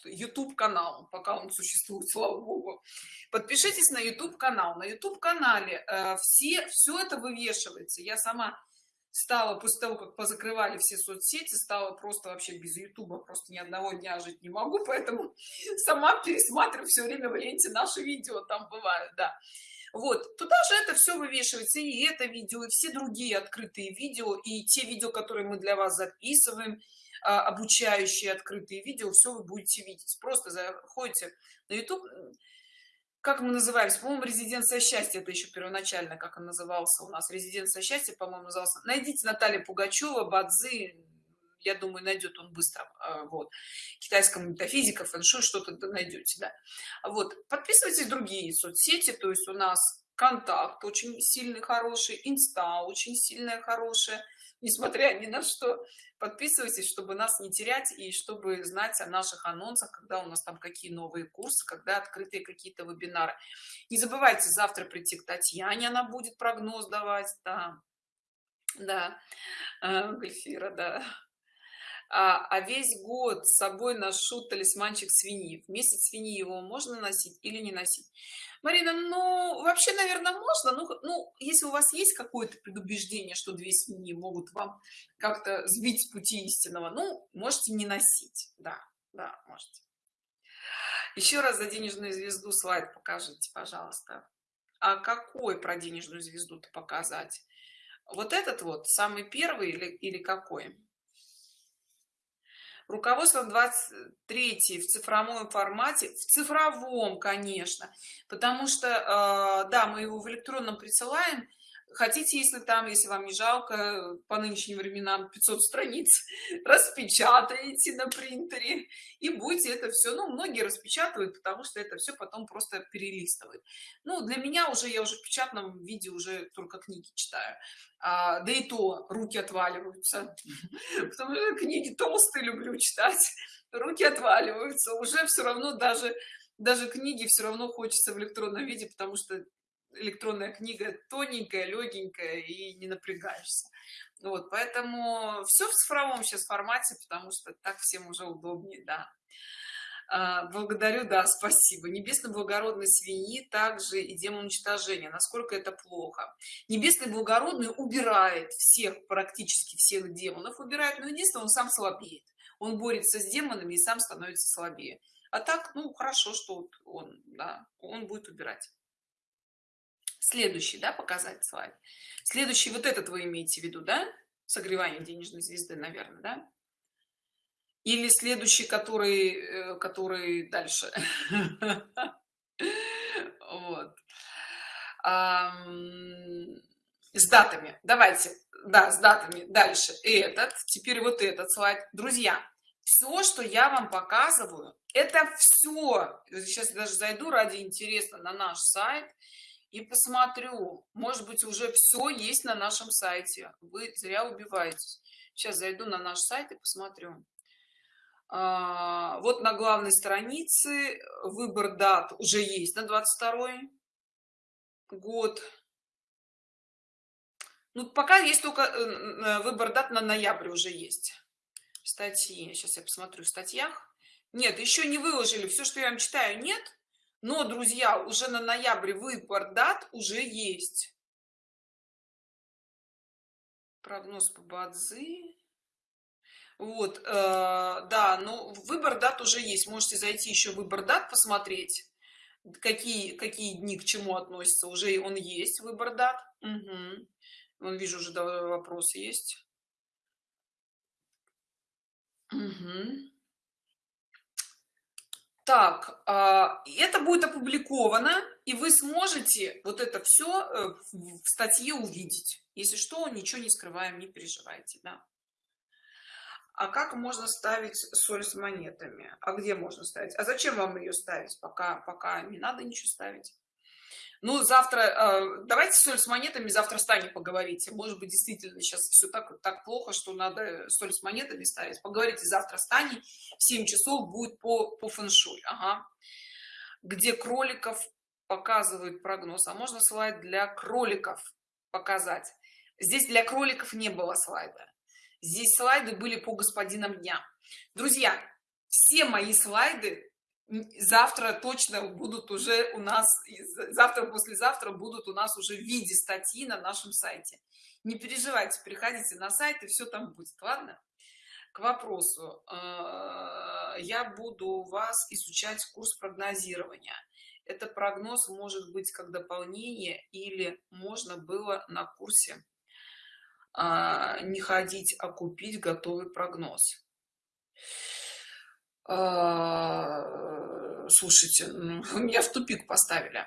Speaker 1: YouTube э, канал, пока он существует, слава богу. Подпишитесь на YouTube канал. На YouTube канале э, все все это вывешивается. Я сама стала после того, как позакрывали все соцсети, стала просто вообще без Ютуба, просто ни одного дня жить не могу, поэтому сама пересматриваю все время в ленте наши видео, там бывают, да вот туда же это все вывешивается и это видео и все другие открытые видео и те видео которые мы для вас записываем а, обучающие открытые видео все вы будете видеть. Просто заходите на youtube как мы назывались? По-моему резиденция счастья это еще первоначально как он назывался у нас. Резиденция счастья по-моему назывался. Найдите наталья пугачева бадзы я думаю найдет он быстро а, вот китайская метафизика фэншуй что-то найдете да. Вот подписывайтесь другие соцсети то есть у нас контакт очень сильный хороший инста очень сильная хорошая. Несмотря ни на что подписывайтесь чтобы нас не терять и чтобы знать о наших анонсах когда у нас там какие новые курсы когда открытые какие-то вебинары. Не забывайте завтра прийти к татьяне она будет прогноз давать да. Да э, Гульфира, да а, а весь год с собой ношу талисманчик свиньи. В месяц свиньи его можно носить или не носить? Марина ну вообще наверное можно ну, ну если у вас есть какое-то предубеждение что две свиньи могут вам как-то сбить с пути истинного ну можете не носить. Да да можете. Еще раз за денежную звезду слайд покажите пожалуйста. А какой про денежную звезду-то показать? Вот этот вот самый первый или, или какой руководство 23 в цифровом формате в цифровом конечно потому что э, да мы его в электронном присылаем хотите если там если вам не жалко по нынешним временам 500 страниц распечатаете на принтере и будете это все ну многие распечатывают потому что это все потом просто перелистывают. Ну для меня уже я уже в печатном виде уже только книги читаю. А, да и то руки отваливаются потому что книги толстые люблю читать руки отваливаются уже все равно даже даже книги все равно хочется в электронном виде потому что электронная книга тоненькая легенькая и не напрягаешься. Вот поэтому все в цифровом сейчас формате потому что так всем уже удобнее да. А, благодарю да спасибо. Небесный благородный свиньи также и демон уничтожения. Насколько это плохо? Небесный благородный убирает всех практически всех демонов убирает но единственное он сам слабеет. Он борется с демонами и сам становится слабее. А так ну хорошо что он да он будет убирать следующий да показать слайд следующий вот этот вы имеете в виду да? Согревание денежной звезды наверное да? Или следующий который э, который дальше? Вот. С датами. Давайте. Да с датами дальше. Этот теперь вот этот слайд. Друзья все что я вам показываю это все сейчас даже зайду ради интереса на наш сайт и посмотрю. Может быть уже все есть на нашем сайте. Вы зря убиваетесь. Сейчас зайду на наш сайт и посмотрю. А, вот на главной странице выбор дат уже есть на 22 год. Ну пока есть только э, э, выбор дат на ноябрь уже есть. Статьи. Сейчас я посмотрю в статьях. Нет еще не выложили. Все что я вам читаю нет но друзья уже на ноябре выбор дат уже есть. Прогноз по бадзи. Вот э, да ну выбор дат уже есть. Можете зайти еще выбор дат посмотреть. Какие какие дни к чему относятся. Уже он есть выбор дат. Угу. он вижу уже вопрос есть. Угу. Так а, это будет опубликовано и вы сможете вот это все э, в статье увидеть. Если что ничего не скрываем не переживайте да. А как можно ставить соль с монетами? А где можно ставить? А зачем вам ее ставить пока пока не надо ничего ставить ну завтра э, давайте соль с монетами завтра с поговорите. Может быть действительно сейчас все так так плохо что надо соль с монетами ставить. Поговорите завтра с Таней. В 7 часов будет по по фэншуй ага. где кроликов показывают прогноз а можно слайд для кроликов показать? Здесь для кроликов не было слайда. Здесь слайды были по господинам дня. Друзья все мои слайды завтра точно будут уже у нас завтра послезавтра будут у нас уже в виде статьи на нашем сайте. Не переживайте переходите на сайт и все там будет ладно? К вопросу. Э, я буду у вас изучать курс прогнозирования. Это прогноз может быть как дополнение или можно было на курсе а, не ходить а купить готовый прогноз. а, слушайте ну, меня в тупик поставили.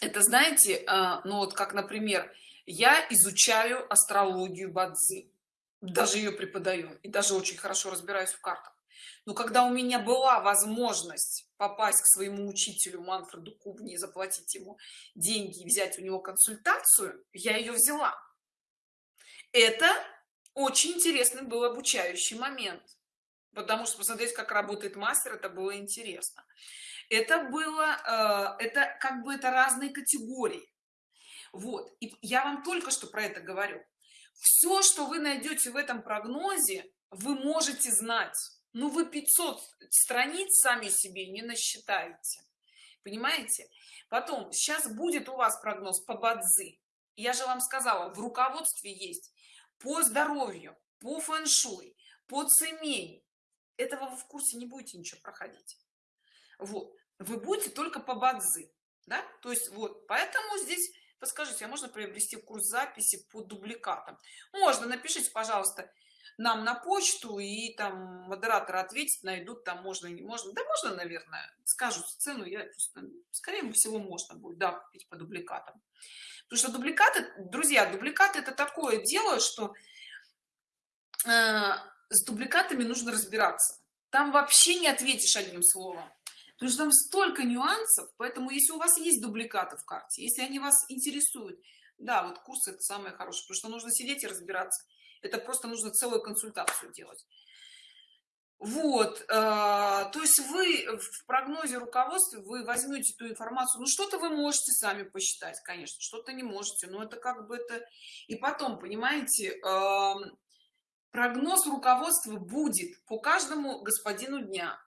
Speaker 1: Это знаете а, ну вот как например я изучаю астрологию бадзи даже ее преподаю и даже очень хорошо разбираюсь в картах. Но когда у меня была возможность попасть к своему учителю манфреду кубни и заплатить ему деньги и взять у него консультацию я ее взяла. Это очень интересный был обучающий момент потому что посмотреть как работает мастер это было интересно. Это было э, это как бы это разные категории. Вот. И я вам только что про это говорю. Все что вы найдете в этом прогнозе вы можете знать. Ну вы 500 страниц сами себе не насчитаете. Понимаете? Потом сейчас будет у вас прогноз по бадзи. Я же вам сказала в руководстве есть по здоровью по фэн-шуй по цемень этого вы в курсе не будете ничего проходить. Вот. Вы будете только по бадзи да? То есть вот. Поэтому здесь подскажите а можно приобрести курс записи по дубликатам? Можно. Напишите пожалуйста нам на почту и там модераторы ответить найдут там можно не можно. Да можно наверное. Скажут цену я просто, скорее всего можно будет да купить по дубликатам. Потому что дубликаты друзья дубликаты это такое дело что э, с дубликатами нужно разбираться. Там вообще не ответишь одним словом. Потому что там столько нюансов поэтому если у вас есть дубликаты в карте если они вас интересуют да вот курс это самое хорошее потому что нужно сидеть и разбираться. Это просто нужно целую консультацию делать. Вот э, то есть вы в прогнозе руководства вы возьмете эту информацию. Ну что-то вы можете сами посчитать конечно что-то не можете но это как бы это. И потом понимаете э, прогноз руководства будет по каждому господину дня.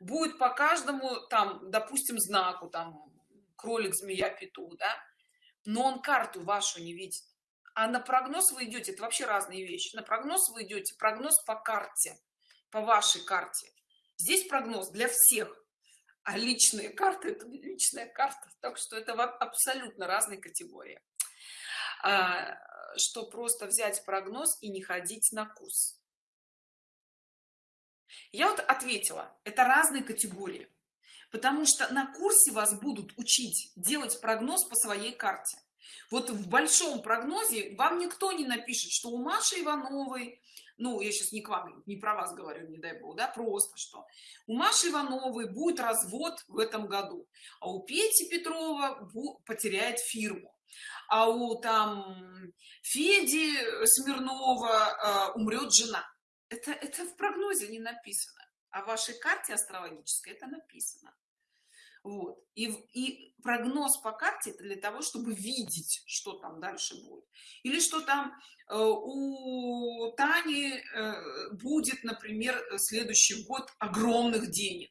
Speaker 1: Будет по каждому там допустим знаку там кролик змея петух да? Но он карту вашу не видит. А на прогноз вы идете это вообще разные вещи. На прогноз вы идете прогноз по карте по вашей карте. Здесь прогноз для всех. А личные карты это личная карта. Так что это абсолютно разные категории что просто взять прогноз и не ходить на курс. Я вот ответила это разные категории потому что на курсе вас будут учить делать прогноз по своей карте. Вот в большом прогнозе вам никто не напишет что у маши ивановой ну я сейчас не к вам не про вас говорю не дай бог да просто что у маши ивановой будет развод в этом году а у пети петрова потеряет фирму а у там феди смирнова э, умрет жена. Это это в прогнозе не написано. А в вашей карте астрологической это написано. Вот. И, и прогноз по карте это для того чтобы видеть что там дальше будет. Или что там э, у тани э, будет например следующий год огромных денег.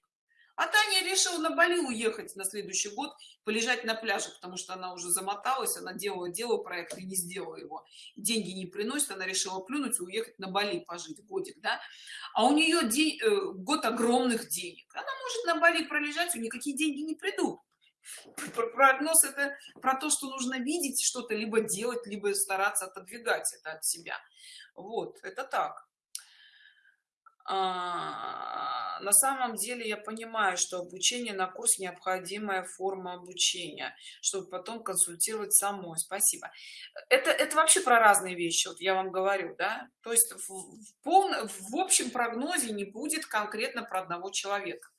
Speaker 1: А таня решила на бали уехать на следующий год полежать на пляже потому что она уже замоталась она делала делала проект и не сделала его. Деньги не приносит она решила плюнуть и уехать на бали пожить годик да. А у нее день э, год огромных денег. Она может на бали пролежать у никакие деньги не придут. Прогноз это про то что нужно видеть что-то либо делать либо стараться отодвигать это от себя. Вот это так на самом деле я понимаю что обучение на курс необходимая форма обучения чтобы потом консультировать самой. Спасибо. Это это вообще про разные вещи вот я вам говорю да? То есть в, в полном в общем прогнозе не будет конкретно про одного человека.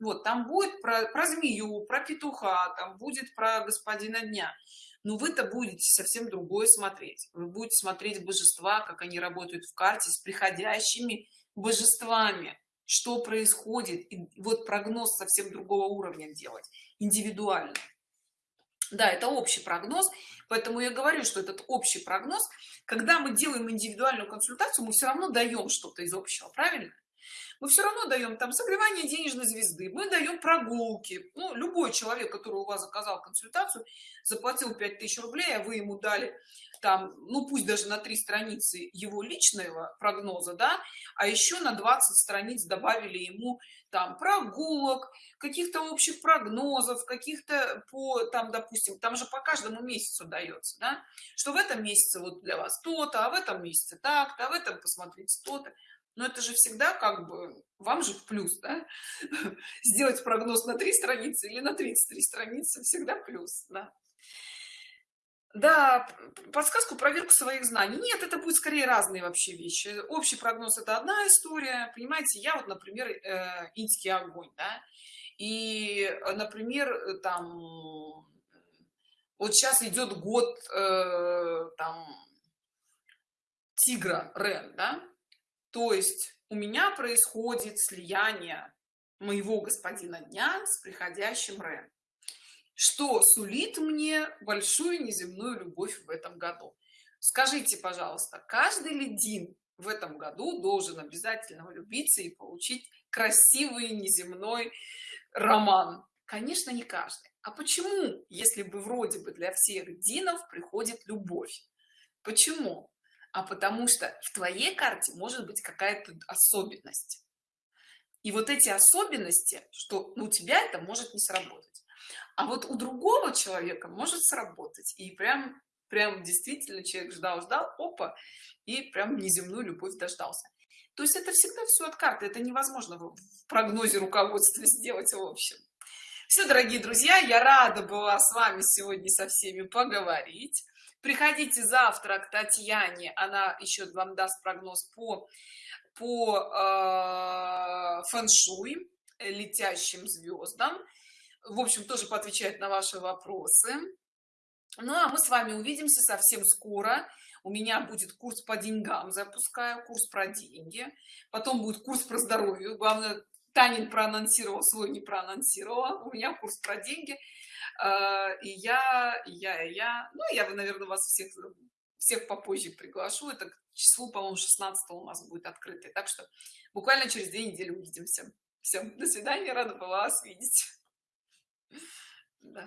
Speaker 1: Вот там будет про, про змею про петуха там будет про господина дня но вы-то будете совсем другое смотреть. Вы будете смотреть божества как они работают в карте с приходящими божествами что происходит и вот прогноз совсем другого уровня делать индивидуально. Да это общий прогноз поэтому я говорю что этот общий прогноз когда мы делаем индивидуальную консультацию мы все равно даем что-то из общего правильно? Мы все равно даем там согревание денежной звезды мы даем прогулки. Ну, любой человек который у вас заказал консультацию заплатил 5000 рублей а вы ему дали там ну пусть даже на три страницы его личного прогноза да а еще на 20 страниц добавили ему там прогулок каких-то общих прогнозов каких-то по там допустим там же по каждому месяцу дается да что в этом месяце вот для вас то-то а в этом месяце так-то а в этом посмотрите то-то но это же всегда как бы вам же в плюс да? сделать прогноз на три страницы или на 33 страницы всегда плюс да? Да подсказку проверку своих знаний нет это будет скорее разные вообще вещи общий прогноз это одна история понимаете я вот например э, инский огонь да? и например там вот сейчас идет год э, там тигра рен да? то есть у меня происходит слияние моего господина дня с приходящим Рен, что сулит мне большую неземную любовь в этом году. Скажите, пожалуйста, каждый ледин в этом году должен обязательно влюбиться и получить красивый неземной роман? Конечно, не каждый. А почему, если бы вроде бы для всех динов приходит любовь? Почему? а потому что в твоей карте может быть какая-то особенность и вот эти особенности что у тебя это может не сработать а вот у другого человека может сработать. И прям прям действительно человек ждал ждал опа и прям неземную любовь дождался. То есть это всегда все от карты это невозможно в прогнозе руководства сделать в общем. Все дорогие друзья я рада была с вами сегодня со всеми поговорить. Приходите завтра к татьяне она еще вам даст прогноз по по э, фэн-шуй летящим звездам в общем тоже поотвечает на ваши вопросы. Ну а мы с вами увидимся совсем скоро. У меня будет курс по деньгам запускаю курс про деньги. Потом будет курс про здоровье. Главное танин проанонсировал свой не проанонсировала. У меня курс про деньги. А, и я я я. Ну я наверное вас всех всех попозже приглашу. Это к числу по моему 16 у нас будет открытый. Так что буквально через две недели увидимся. Всем до свидания. Рада была вас видеть да.